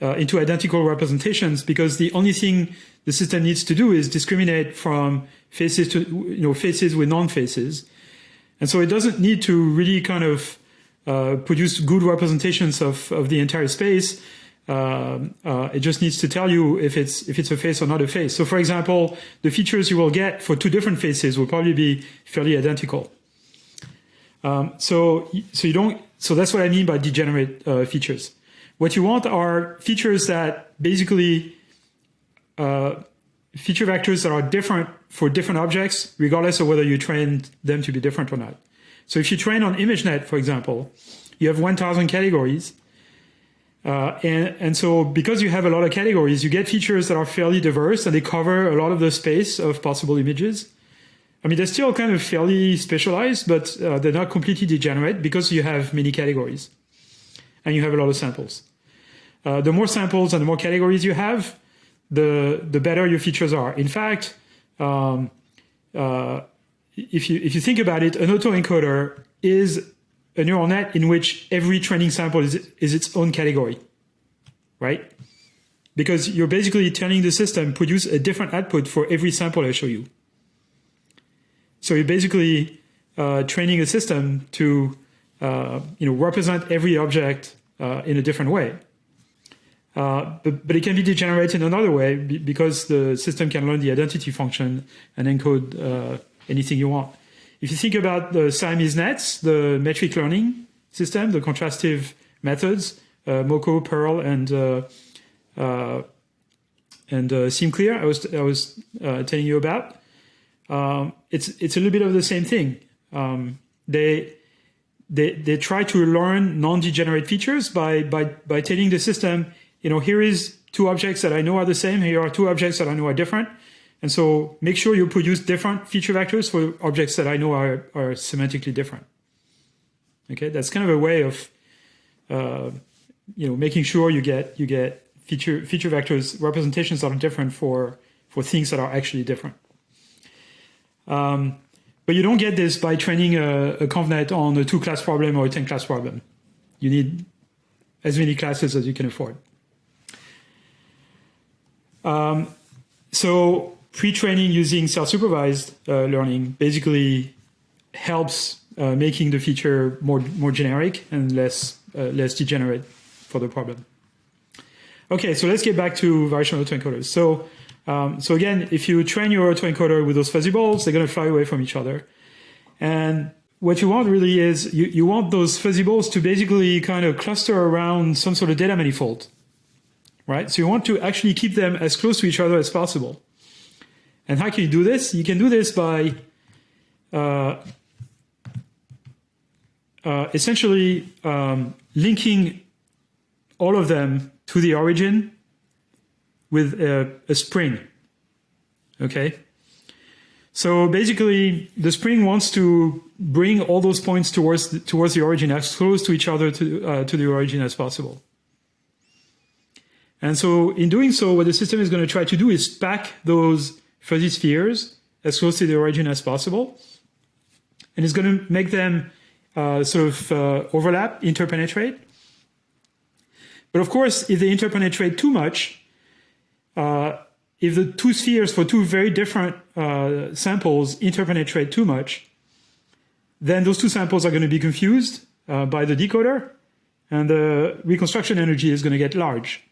uh, into identical representations because the only thing the system needs to do is discriminate from faces to, you know, faces with non-faces. And so it doesn't need to really kind of uh, produce good representations of, of the entire space. Uh, uh, it just needs to tell you if it's if it's a face or not a face. So, for example, the features you will get for two different faces will probably be fairly identical. Um, so, so you don't. So that's what I mean by degenerate uh, features. What you want are features that basically uh, feature vectors that are different for different objects, regardless of whether you train them to be different or not. So, if you train on ImageNet, for example, you have 1,000 categories uh, and, and so because you have a lot of categories, you get features that are fairly diverse and they cover a lot of the space of possible images. I mean, they're still kind of fairly specialized, but uh, they're not completely degenerate because you have many categories and you have a lot of samples. Uh, the more samples and the more categories you have, the, the better your features are. In fact, um, uh, if, you, if you think about it, an autoencoder is a neural net in which every training sample is, is its own category, right? Because you're basically telling the system produce a different output for every sample I show you. So you're basically uh, training a system to uh, you know represent every object uh, in a different way. Uh, but, but, it can be degenerated in another way because the system can learn the identity function and encode uh, anything you want. If you think about the Siamese nets, the metric learning system, the contrastive methods, uh, MoCo, PIRL, and uh, uh, and uh, SimCLR, I was I was uh, telling you about. Um, it's it's a little bit of the same thing. Um, they they they try to learn non-degenerate features by by by telling the system, you know, here is two objects that I know are the same. Here are two objects that I know are different. And so make sure you produce different feature vectors for objects that I know are, are semantically different. Okay, that's kind of a way of, uh, you know, making sure you get you get feature feature vectors representations that are different for for things that are actually different. Um, but you don't get this by training a, a ConvNet on a two-class problem or a 10-class problem. You need as many classes as you can afford. Um, so pre-training using self-supervised uh, learning basically helps uh, making the feature more more generic and less uh, less degenerate for the problem. Okay, so let's get back to variational autoencoders. So um, so again, if you train your autoencoder with those fuzzy balls, they're going to fly away from each other. And what you want really is you, you want those fuzzy balls to basically kind of cluster around some sort of data manifold, right? So you want to actually keep them as close to each other as possible. And how can you do this? You can do this by uh, uh, essentially um, linking all of them to the origin with a, a spring. Okay? So basically, the spring wants to bring all those points towards the, towards the origin as close to each other to, uh, to the origin as possible. And so in doing so, what the system is going to try to do is pack those fuzzy spheres as close to the origin as possible. And it's going to make them uh, sort of uh, overlap, interpenetrate. But of course, if they interpenetrate too much, uh, if the two spheres for two very different uh, samples interpenetrate too much, then those two samples are going to be confused uh, by the decoder, and the reconstruction energy is going to get large.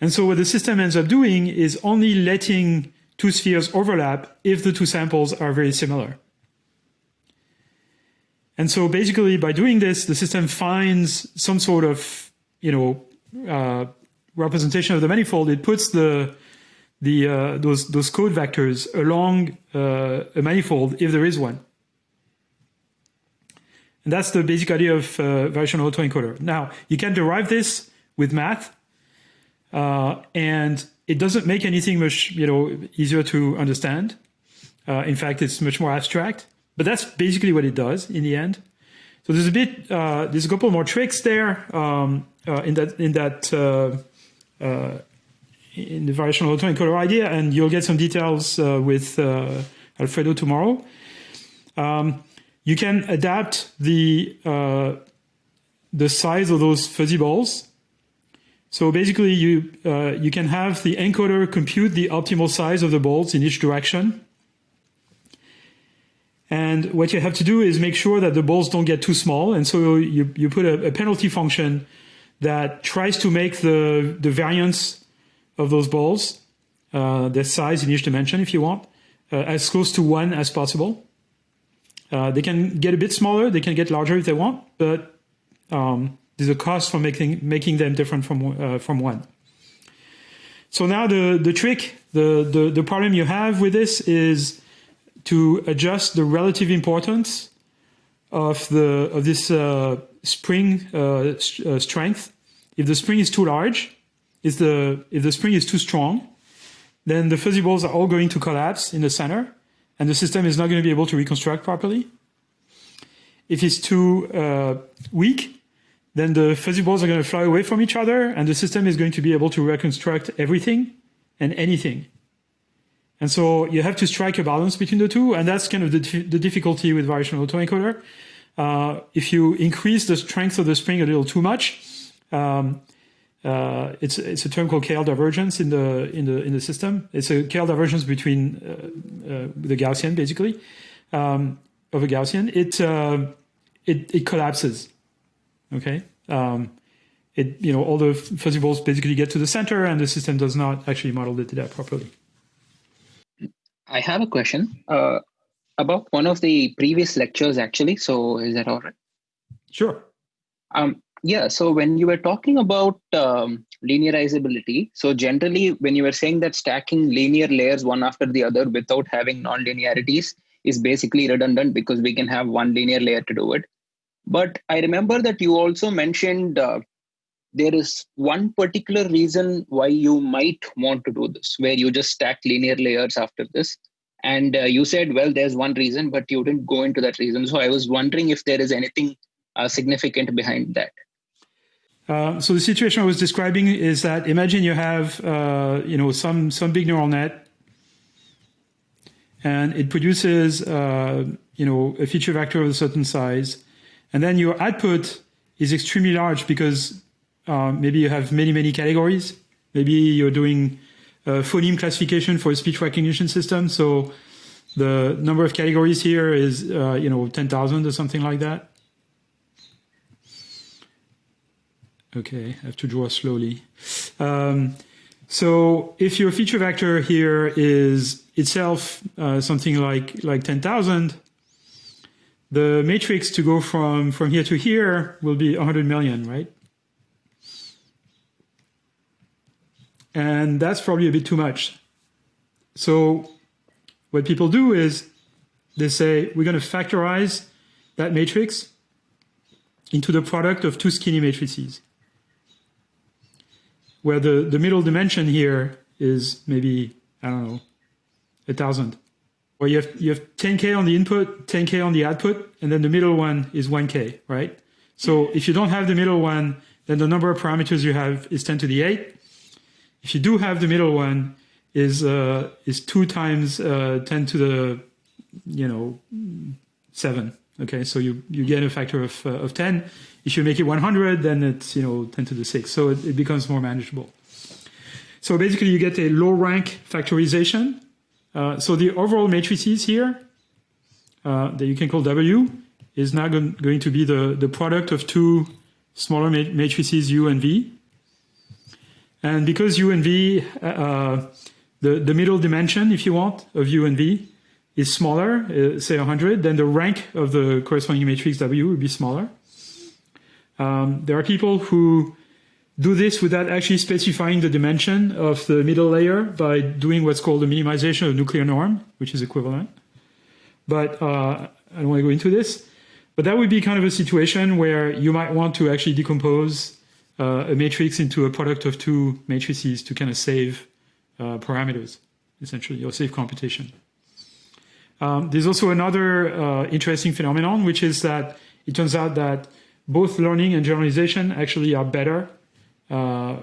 And so what the system ends up doing is only letting two spheres overlap if the two samples are very similar. And so basically by doing this, the system finds some sort of, you know, uh, representation of the manifold. It puts the, the, uh, those, those code vectors along uh, a manifold if there is one. And that's the basic idea of uh, variational autoencoder. Now, you can derive this with math. Uh, and it doesn't make anything much you know easier to understand. Uh, in fact, it's much more abstract. But that's basically what it does in the end. So there's a bit, uh, there's a couple more tricks there um, uh, in that in that uh, uh, in the variational autoencoder idea, and you'll get some details uh, with Alfredo tomorrow. Um, you can adapt the the size of those fuzzy balls. So basically, you you can have the encoder compute the optimal size of the balls in each direction and what you have to do is make sure that the balls don't get too small. And so you, you put a, a penalty function that tries to make the, the variance of those balls, uh, the size in each dimension, if you want, uh, as close to one as possible. Uh, they can get a bit smaller, they can get larger if they want, but um, a cost for making, making them different from, uh, from one. So now the, the trick, the, the, the problem you have with this is to adjust the relative importance of the of this uh, spring uh, st uh, strength. If the spring is too large, if the if the spring is too strong, then the fuzzy balls are all going to collapse in the center, and the system is not going to be able to reconstruct properly. If it's too uh, weak, then the fuzzy balls are going to fly away from each other, and the system is going to be able to reconstruct everything and anything. And so you have to strike a balance between the two, and that's kind of the, the difficulty with variational autoencoder. Uh, if you increase the strength of the spring a little too much, um, uh, it's it's a term called KL divergence in the in the in the system. It's a KL divergence between uh, uh, the Gaussian, basically, um, of a Gaussian. It uh, it it collapses. Okay. Um, it you know all the fuzzy balls basically get to the center, and the system does not actually model the data properly. I have a question uh, about one of the previous lectures, actually. So, is that all right? Sure. Um, yeah. So, when you were talking about um, linearizability, so generally, when you were saying that stacking linear layers one after the other without having non-linearities is basically redundant because we can have one linear layer to do it. But I remember that you also mentioned uh, there is one particular reason why you might want to do this, where you just stack linear layers after this. And uh, you said, well, there's one reason, but you didn't go into that reason. So I was wondering if there is anything uh, significant behind that. Uh, so the situation I was describing is that imagine you have, uh, you know, some some big neural net, and it produces, uh, you know, a feature vector of a certain size, and then your output is extremely large because uh, maybe you have many, many categories. Maybe you're doing phoneme classification for a speech recognition system. So the number of categories here is, uh, you know, 10,000 or something like that. Okay, I have to draw slowly. Um, so if your feature vector here is itself uh, something like like 10,000, the matrix to go from from here to here will be 100 million, right? And that's probably a bit too much. So what people do is they say, we're going to factorize that matrix into the product of two skinny matrices, where the, the middle dimension here is maybe, I don't know, a thousand. Or you have, you have 10K on the input, 10K on the output, and then the middle one is 1K, right? So if you don't have the middle one, then the number of parameters you have is 10 to the 8. If you do have the middle one, is uh, is two times uh, 10 to the you know seven. Okay, so you you get a factor of uh, of 10. If you make it 100, then it's you know 10 to the six. So it, it becomes more manageable. So basically, you get a low rank factorization. Uh, so the overall matrices here uh, that you can call W is now going to be the the product of two smaller matrices U and V. And because U and V, uh, uh, the, the middle dimension, if you want, of U and V is smaller, uh, say 100, then the rank of the corresponding matrix W would be smaller. Um, there are people who do this without actually specifying the dimension of the middle layer by doing what's called a minimization of nuclear norm, which is equivalent. But uh, I don't want to go into this. But that would be kind of a situation where you might want to actually decompose uh, a matrix into a product of two matrices to kind of save uh, parameters, essentially, or save computation. Um, there's also another uh, interesting phenomenon, which is that it turns out that both learning and generalization actually are better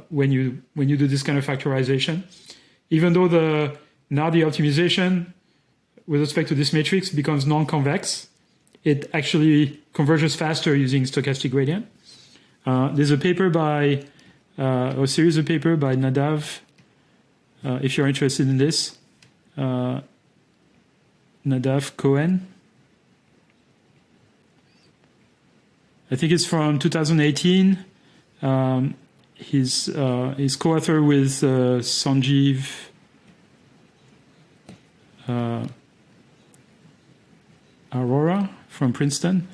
when you when you do this kind of factorization. Even though the now the optimization with respect to this matrix becomes non-convex, it actually converges faster using stochastic gradient. Uh, there's a paper by uh, a series of paper by Nadav. Uh, if you're interested in this, uh, Nadav Cohen. I think it's from 2018. Um, he's uh, co-author with uh, Sanjeev uh, Arora from Princeton.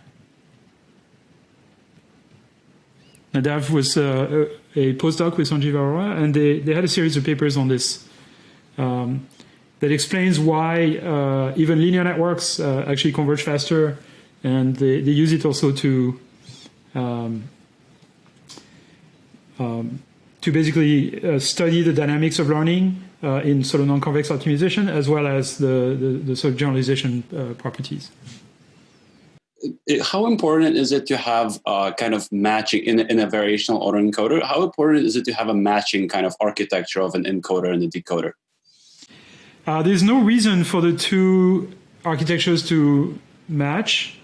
Nadav was uh, a postdoc with Sanjeev Arora, and they, they had a series of papers on this um, that explains why uh, even linear networks uh, actually converge faster, and they, they use it also to um, um, to basically uh, study the dynamics of learning uh, in sort of non-convex optimization as well as the, the, the sort of generalization uh, properties. How important is it to have kind of matching in, in a variational autoencoder? How important is it to have a matching kind of architecture of an encoder and a decoder? Uh, there's no reason for the two architectures to match.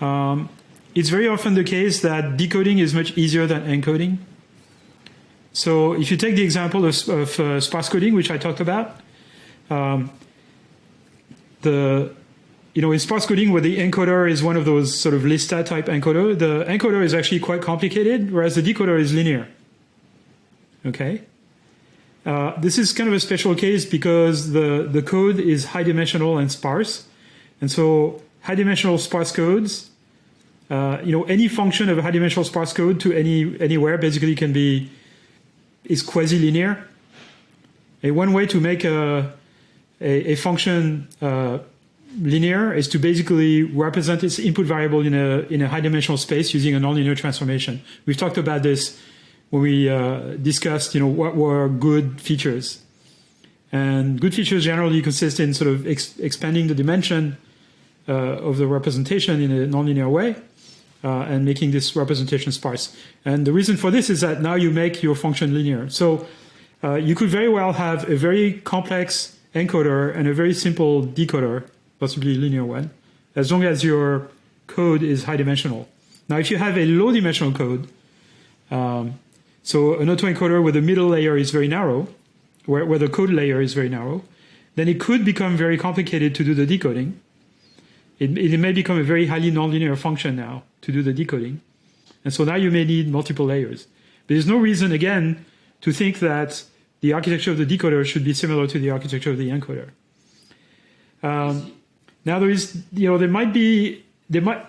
Um, it's very often the case that decoding is much easier than encoding. So if you take the example of, of uh, sparse coding, which I talked about, um, the you know in sparse coding where the encoder is one of those sort of LISTA type encoder, the encoder is actually quite complicated, whereas the decoder is linear. Okay. Uh, this is kind of a special case because the, the code is high dimensional and sparse. And so high dimensional sparse codes uh, you know, any function of a high dimensional sparse code to any anywhere basically can be is quasi-linear. A one way to make a a, a function uh, linear is to basically represent its input variable in a in a high dimensional space using a nonlinear transformation. We've talked about this when we uh, discussed, you know, what were good features. And good features generally consist in sort of ex expanding the dimension uh, of the representation in a nonlinear way uh, and making this representation sparse. And the reason for this is that now you make your function linear. So uh, you could very well have a very complex encoder and a very simple decoder, possibly linear one, as long as your code is high dimensional. Now, if you have a low dimensional code, um, so an autoencoder where the middle layer is very narrow, where, where the code layer is very narrow, then it could become very complicated to do the decoding. It, it may become a very highly nonlinear function now to do the decoding. And so now you may need multiple layers. But there's no reason, again, to think that the architecture of the decoder should be similar to the architecture of the encoder. Um, now there is, you know, there might be, there might,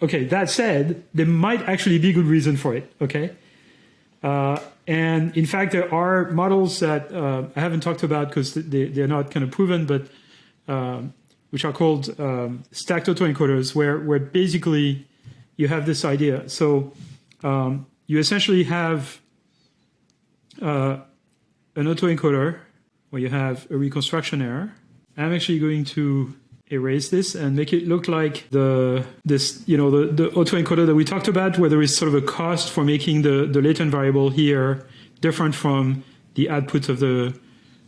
okay, that said, there might actually be good reason for it, okay? Uh, and in fact, there are models that uh, I haven't talked about because they, they're not kind of proven, but um, which are called um, stacked autoencoders, where, where basically you have this idea. So um, you essentially have uh, an autoencoder where you have a reconstruction error. I'm actually going to erase this and make it look like the this you know the, the autoencoder that we talked about where there is sort of a cost for making the, the latent variable here different from the output of the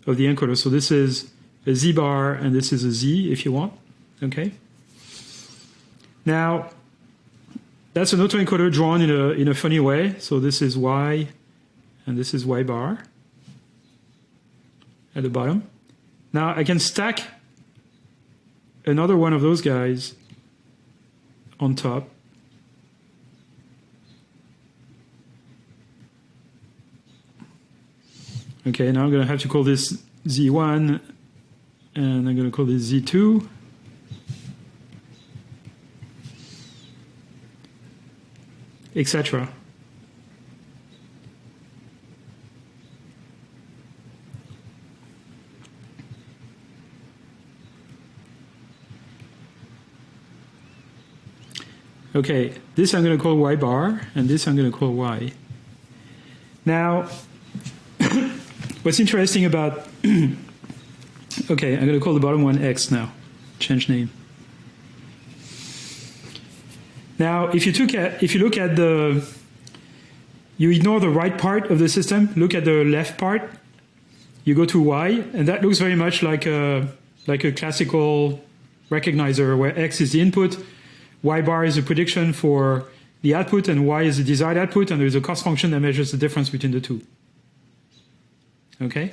of the encoder. So this is a z bar and this is a z if you want. Okay. Now that's an autoencoder drawn in a, in a funny way. So this is Y and this is Y bar at the bottom. Now I can stack another one of those guys on top. Okay, now I'm going to have to call this Z1 and I'm going to call this Z2. etc. Okay, this I'm going to call y bar, and this I'm going to call y. Now, [COUGHS] what's interesting about okay, I'm going to call the bottom one X now. Change name. Now, if you took at, if you look at the you ignore the right part of the system, look at the left part, you go to Y, and that looks very much like a like a classical recognizer where X is the input, Y bar is a prediction for the output, and Y is the desired output, and there's a cost function that measures the difference between the two. Okay?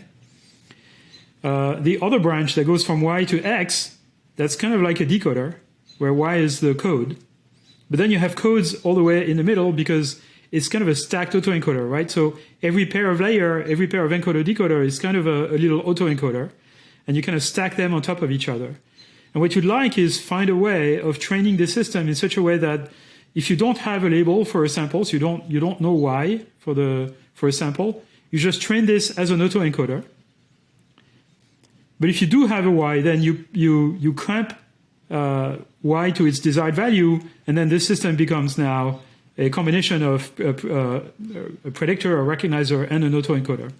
Uh, the other branch that goes from Y to X, that's kind of like a decoder, where Y is the code. But then you have codes all the way in the middle because it's kind of a stacked autoencoder, right? So every pair of layer, every pair of encoder decoder is kind of a, a little autoencoder, and you kind of stack them on top of each other. And what you'd like is find a way of training the system in such a way that if you don't have a label for a sample, so you don't you don't know y for the for a sample, you just train this as an autoencoder. But if you do have a y, then you you you clamp uh, y to its desired value, and then this system becomes now a combination of a, uh, a predictor, a recognizer, and an autoencoder.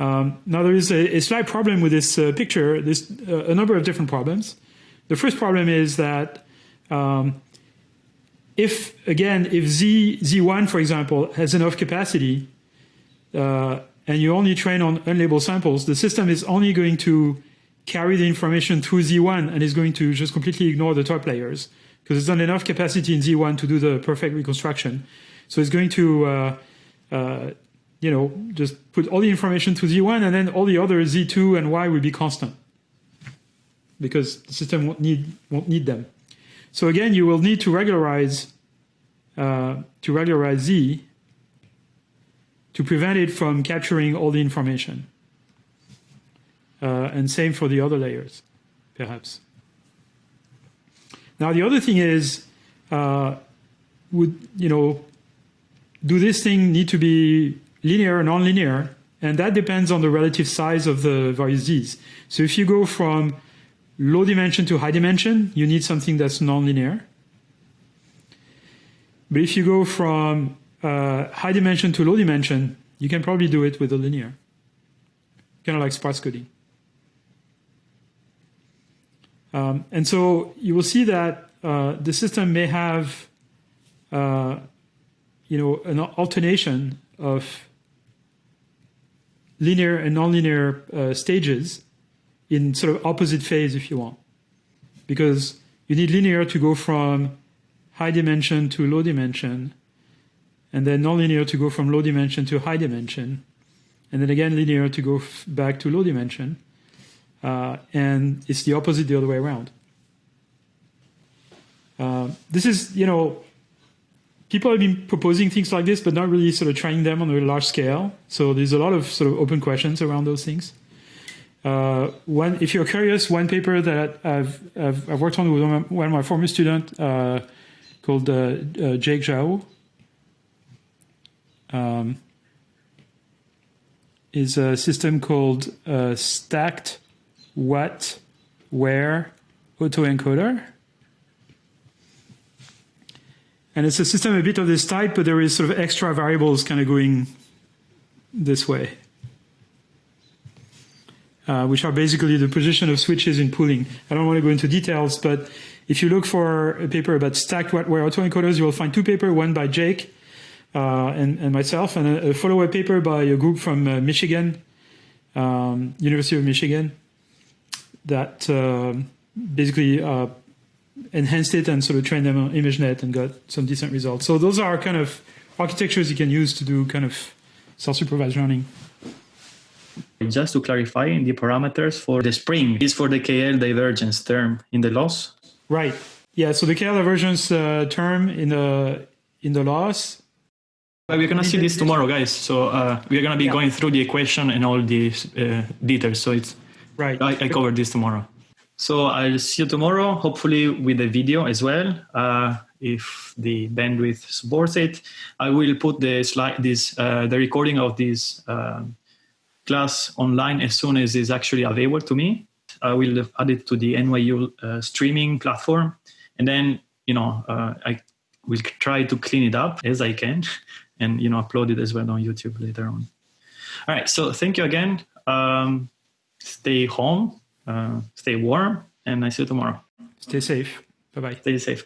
Um, now there is a, a, slight problem with this uh, picture. There's uh, a number of different problems. The first problem is that um, if again, if z z1 for example has enough capacity, uh, and you only train on unlabeled samples, the system is only going to carry the information through z1 and is going to just completely ignore the top layers because there's not enough capacity in z1 to do the perfect reconstruction. So it's going to uh, uh, you know, just put all the information to z1 and then all the other z2 and y will be constant because the system won't need, won't need them. So again, you will need to regularize uh, to regularize z to prevent it from capturing all the information. Uh, and same for the other layers, perhaps. Now the other thing is, uh, would you know, do this thing need to be linear or nonlinear? And that depends on the relative size of the various z's. So if you go from low dimension to high dimension, you need something that's nonlinear. But if you go from uh, high dimension to low dimension, you can probably do it with a linear, kind of like sparse coding. Um, and so you will see that uh, the system may have, uh, you know, an alternation of linear and nonlinear uh, stages in sort of opposite phase, if you want, because you need linear to go from high dimension to low dimension, and then nonlinear to go from low dimension to high dimension, and then again linear to go back to low dimension, uh, and it's the opposite the other way around. Uh, this is, you know, people have been proposing things like this, but not really sort of trying them on a large scale. So there's a lot of sort of open questions around those things. Uh, one, if you're curious, one paper that I've, I've, I've worked on with one of my former students uh, called uh, uh, Jake Zhao, um, is a system called uh, stacked what where autoencoder. And it's a system a bit of this type, but there is sort of extra variables kind of going this way, uh, which are basically the position of switches in pooling. I don't want to go into details, but if you look for a paper about stacked what where autoencoders, you will find two papers, one by Jake and, and, myself, and a, a follow-up paper by a group from uh, Michigan, um, University of Michigan, that uh, basically uh, enhanced it and sort of trained them on ImageNet and got some decent results. So those are kind of architectures you can use to do kind of self-supervised learning. Just to clarify, the parameters for the spring is for the KL divergence term in the loss. Right. Yeah. So the KL divergence uh, term in the in the loss we're going to see this tomorrow, guys. So uh, we're going to be yeah. going through the equation and all the uh, details. So it's right. I, I cover this tomorrow. So I'll see you tomorrow, hopefully with a video as well, uh, if the bandwidth supports it. I will put the slide, this uh, the recording of this um, class online as soon as it's actually available to me. I will add it to the NYU uh, streaming platform, and then you know uh, I will try to clean it up as I can [LAUGHS] and you know upload it as well on YouTube later on. All right. So thank you again. Um, stay home, uh, stay warm, and I see you tomorrow. Stay safe. Bye bye. Stay safe.